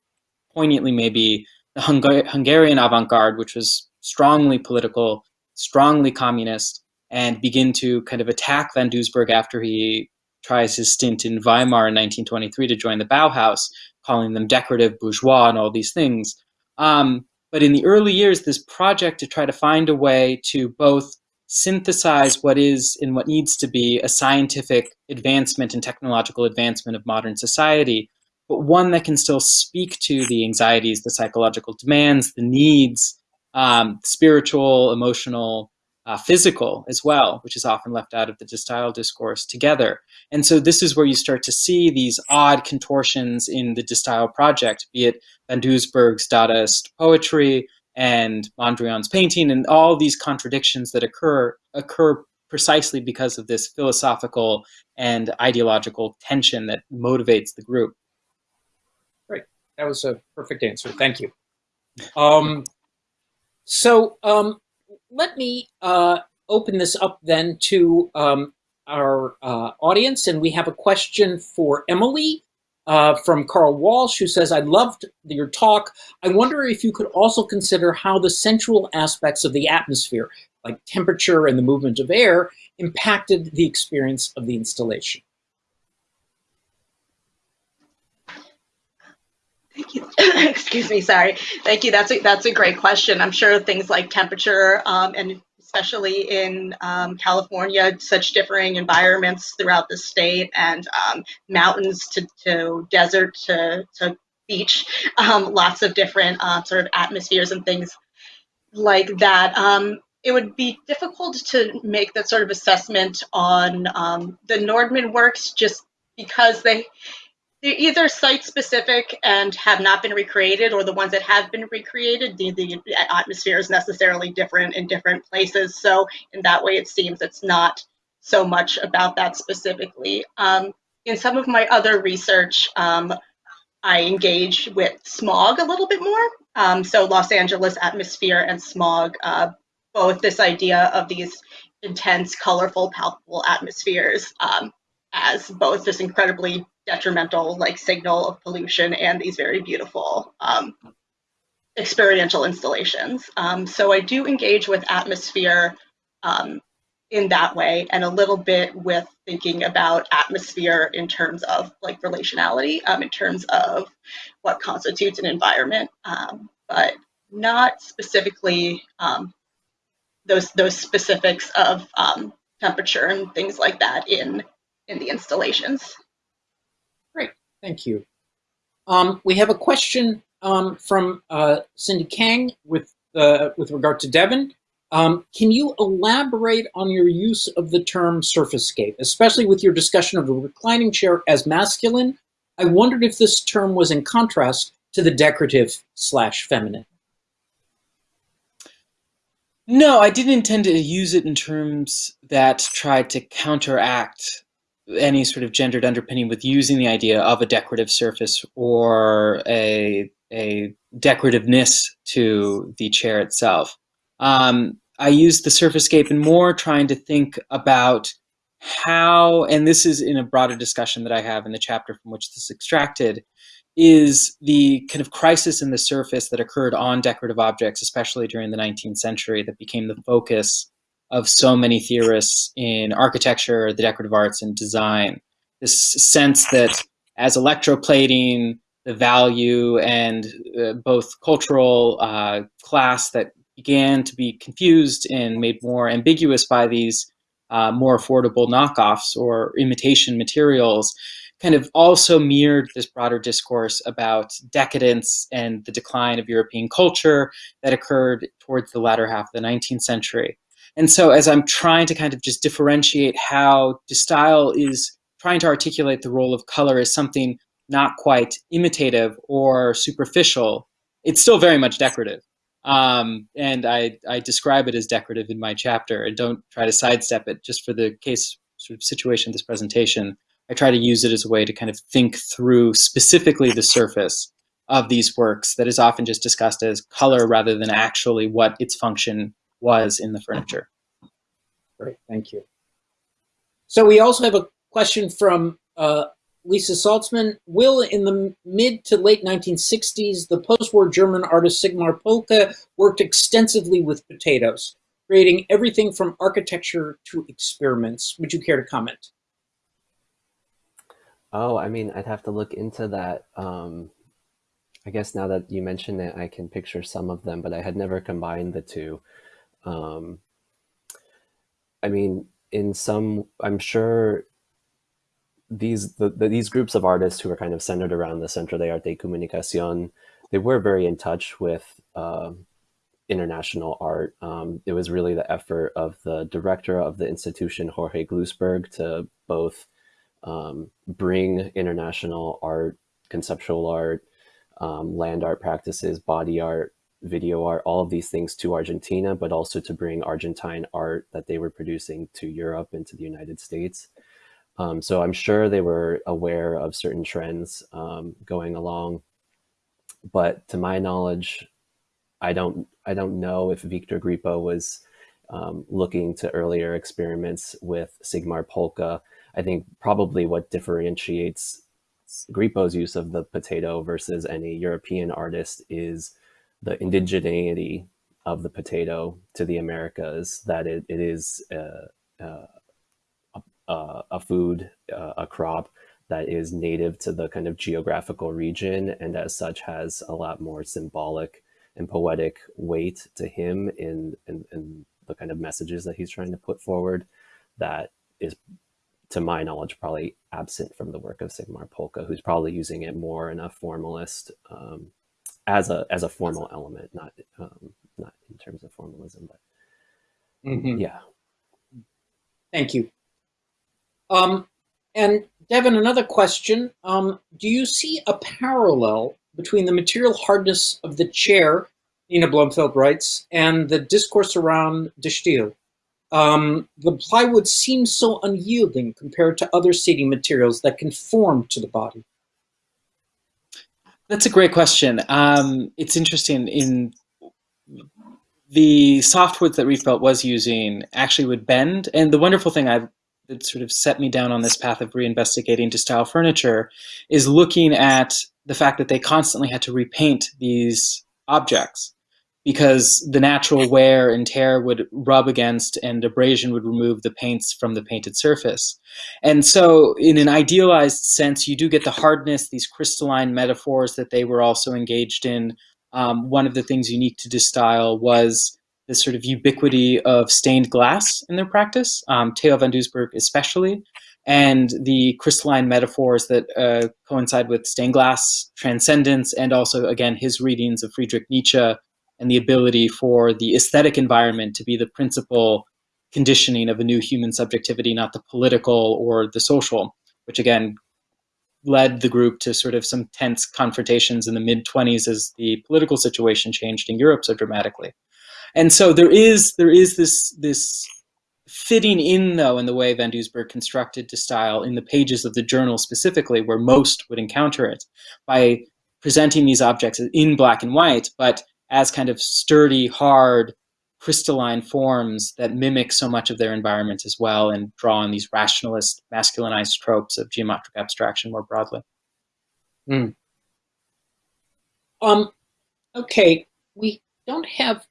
poignantly maybe the Hungar Hungarian avant-garde, which was strongly political, strongly communist, and begin to kind of attack Van Doesburg after he tries his stint in Weimar in 1923 to join the Bauhaus, calling them decorative, bourgeois, and all these things. Um, but in the early years, this project to try to find a way to both synthesize what is and what needs to be a scientific advancement and technological advancement of modern society, but one that can still speak to the anxieties, the psychological demands, the needs, um, spiritual, emotional, uh, physical as well, which is often left out of the Stijl discourse together. And so this is where you start to see these odd contortions in the Stijl project, be it Van Doesburg's Dadaist poetry and Mondrian's painting and all these contradictions that occur occur precisely because of this philosophical and ideological tension that motivates the group. Great. That was a perfect answer. Thank you. Um, so um, let me uh, open this up then to um, our uh, audience, and we have a question for Emily uh, from Carl Walsh, who says, I loved your talk. I wonder if you could also consider how the sensual aspects of the atmosphere, like temperature and the movement of air, impacted the experience of the installation. Thank you. Excuse me. Sorry. Thank you. That's a, that's a great question. I'm sure things like temperature um, and especially in um, California, such differing environments throughout the state and um, mountains to, to desert to, to beach, um, lots of different uh, sort of atmospheres and things like that. Um, it would be difficult to make that sort of assessment on um, the Nordman works just because they they're either site specific and have not been recreated, or the ones that have been recreated, the, the atmosphere is necessarily different in different places. So in that way, it seems it's not so much about that specifically. Um, in some of my other research, um, I engage with smog a little bit more. Um, so Los Angeles atmosphere and smog, uh, both this idea of these intense, colorful, palpable atmospheres um, as both this incredibly detrimental like signal of pollution and these very beautiful um, experiential installations. Um, so I do engage with atmosphere um, in that way and a little bit with thinking about atmosphere in terms of like relationality, um, in terms of what constitutes an environment, um, but not specifically um, those those specifics of temperature and things like that in in the installations. Thank you. Um, we have a question um, from uh, Cindy Kang with, uh, with regard to Devin. Um, can you elaborate on your use of the term "surface surfacescape, especially with your discussion of the reclining chair as masculine? I wondered if this term was in contrast to the decorative slash feminine. No, I didn't intend to use it in terms that tried to counteract any sort of gendered underpinning with using the idea of a decorative surface or a, a decorativeness to the chair itself. Um, I used the surfacescape and more trying to think about how, and this is in a broader discussion that I have in the chapter from which this is extracted, is the kind of crisis in the surface that occurred on decorative objects, especially during the 19th century, that became the focus of so many theorists in architecture, the decorative arts, and design. This sense that as electroplating, the value and uh, both cultural uh, class that began to be confused and made more ambiguous by these uh, more affordable knockoffs or imitation materials kind of also mirrored this broader discourse about decadence and the decline of European culture that occurred towards the latter half of the 19th century. And so as I'm trying to kind of just differentiate how De Stijl is trying to articulate the role of color as something not quite imitative or superficial, it's still very much decorative. Um, and I, I describe it as decorative in my chapter and don't try to sidestep it just for the case sort of situation of this presentation. I try to use it as a way to kind of think through specifically the surface of these works that is often just discussed as color rather than actually what its function was in the furniture. Great, thank you. So we also have a question from uh, Lisa Saltzman. Will, in the mid to late 1960s, the post-war German artist Sigmar Polke worked extensively with potatoes, creating everything from architecture to experiments. Would you care to comment? Oh, I mean, I'd have to look into that. Um, I guess now that you mention it, I can picture some of them, but I had never combined the two. Um, I mean, in some, I'm sure these the, the, these groups of artists who are kind of centered around the Centro de Arte y Comunicación, they were very in touch with uh, international art. Um, it was really the effort of the director of the institution, Jorge Glusberg, to both um, bring international art, conceptual art, um, land art practices, body art, video art, all of these things to Argentina, but also to bring Argentine art that they were producing to Europe and to the United States. Um, so I'm sure they were aware of certain trends um, going along, but to my knowledge, I don't I don't know if Victor Grippo was um, looking to earlier experiments with Sigmar Polke I think probably what differentiates Grippo's use of the potato versus any European artist is the indigeneity of the potato to the Americas, that it, it is uh, uh, a, a, food, uh, a crop that is native to the kind of geographical region and as such has a lot more symbolic and poetic weight to him in, in, in the kind of messages that he's trying to put forward that is to my knowledge, probably absent from the work of Sigmar Polke, who's probably using it more in a formalist um, as a as a formal element, not um, not in terms of formalism, but mm -hmm. yeah. Thank you. Um, and Devin, another question: um, Do you see a parallel between the material hardness of the chair, Nina Blomfeld writes, and the discourse around De Stijl? Um, the plywood seems so unyielding compared to other seating materials that conform to the body. That's a great question. Um, it's interesting in the softwood that Rietveld was using actually would bend. And the wonderful thing I've that sort of set me down on this path of reinvestigating De Stijl furniture is looking at the fact that they constantly had to repaint these objects because the natural wear and tear would rub against and abrasion would remove the paints from the painted surface. And so in an idealized sense, you do get the hardness, these crystalline metaphors that they were also engaged in. Um, one of the things unique to Stijl was this sort of ubiquity of stained glass in their practice, um, Theo van Doesburg especially, and the crystalline metaphors that uh, coincide with stained glass transcendence and also, again, his readings of Friedrich Nietzsche and the ability for the aesthetic environment to be the principal conditioning of a new human subjectivity, not the political or the social, which again led the group to sort of some tense confrontations in the mid 20s as the political situation changed in Europe so dramatically. And so there is there is this this fitting in though in the way Van Doesburg constructed De Stijl in the pages of the journal specifically where most would encounter it by presenting these objects in black and white, but as kind of sturdy, hard, crystalline forms that mimic so much of their environment as well and draw on these rationalist, masculinized tropes of geometric abstraction more broadly. Mm. Um, okay, we don't have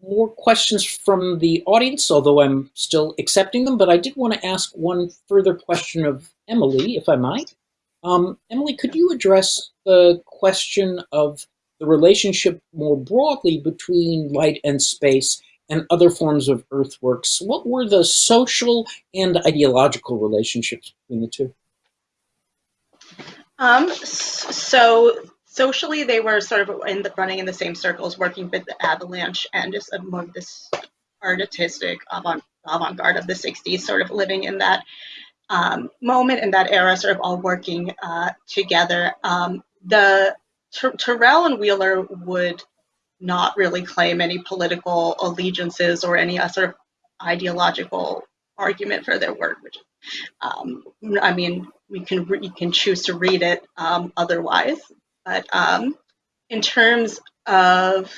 more questions from the audience, although I'm still accepting them, but I did want to ask one further question of Emily, if I might. Um, Emily, could you address the question of the relationship more broadly between light and space and other forms of earthworks? What were the social and ideological relationships between the two? Um, so socially, they were sort of in the running in the same circles, working with the Avalanche and just of this artistic avant avant-garde of the 60s, sort of living in that um, moment in that era, sort of all working uh, together. Um, the Ter- Turrell and Wheeler would not really claim any political allegiances or any uh, sort of ideological argument for their work, which um, I mean, we can you can choose to read it um, otherwise. But um, in terms of,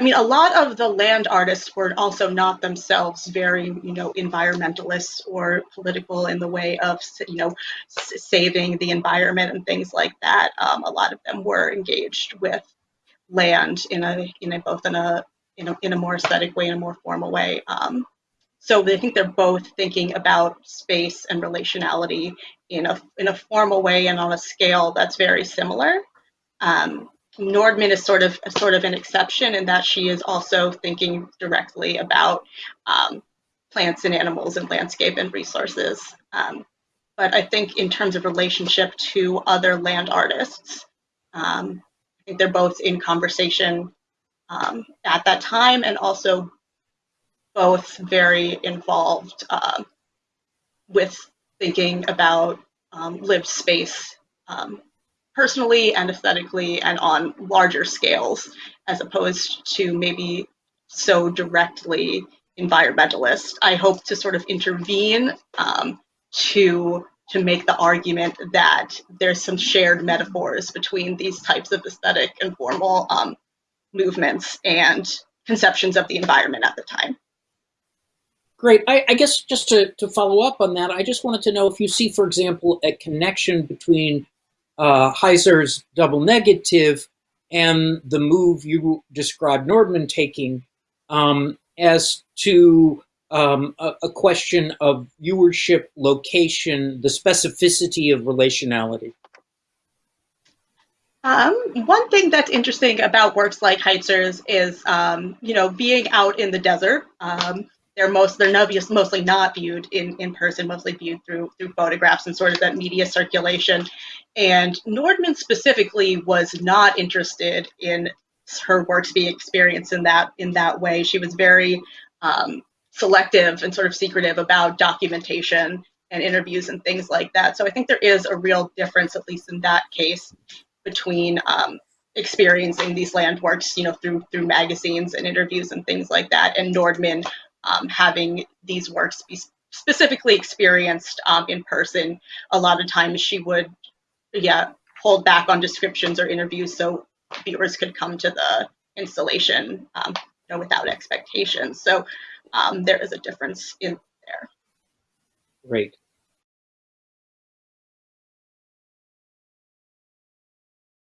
I mean, a lot of the land artists were also not themselves very, you know, environmentalists or political in the way of, you know, saving the environment and things like that. Um, a lot of them were engaged with land in a, in a both in a, in a, in a more aesthetic way, in a more formal way. Um, so I think they're both thinking about space and relationality in a in a formal way and on a scale that's very similar. Um, Nordman is sort of sort of an exception in that she is also thinking directly about um, plants and animals and landscape and resources. Um, but I think in terms of relationship to other land artists, um, I think they're both in conversation um, at that time and also both very involved uh, with thinking about um, lived space personally and aesthetically and on larger scales, as opposed to maybe so directly environmentalist. I hope to sort of intervene um, to to make the argument that there's some shared metaphors between these types of aesthetic and formal um, movements and conceptions of the environment at the time. Great. I, I, guess just to, to follow up on that, I just wanted to know if you see, for example, a connection between uh, Heizer's double negative and the move you described Nordman taking um, as to um, a, a, question of viewership, location, the specificity of relationality. Um, one thing that's interesting about works like Heizer's is, um, you know, being out in the desert. Um, they're most they're mostly not viewed in, in person, mostly viewed through through photographs and sort of that media circulation. And Nordman specifically was not interested in her works being experienced in that in that way. She was very um, selective and sort of secretive about documentation and interviews and things like that. So I think there is a real difference, at least in that case, between um, experiencing these land works, you know, through through magazines and interviews and things like that, and Nordman um, having these works be specifically experienced um, in person. A lot of times she would, yeah, hold back on descriptions or interviews so viewers could come to the installation um, you know, without expectations. So um, there is a difference in there. Great.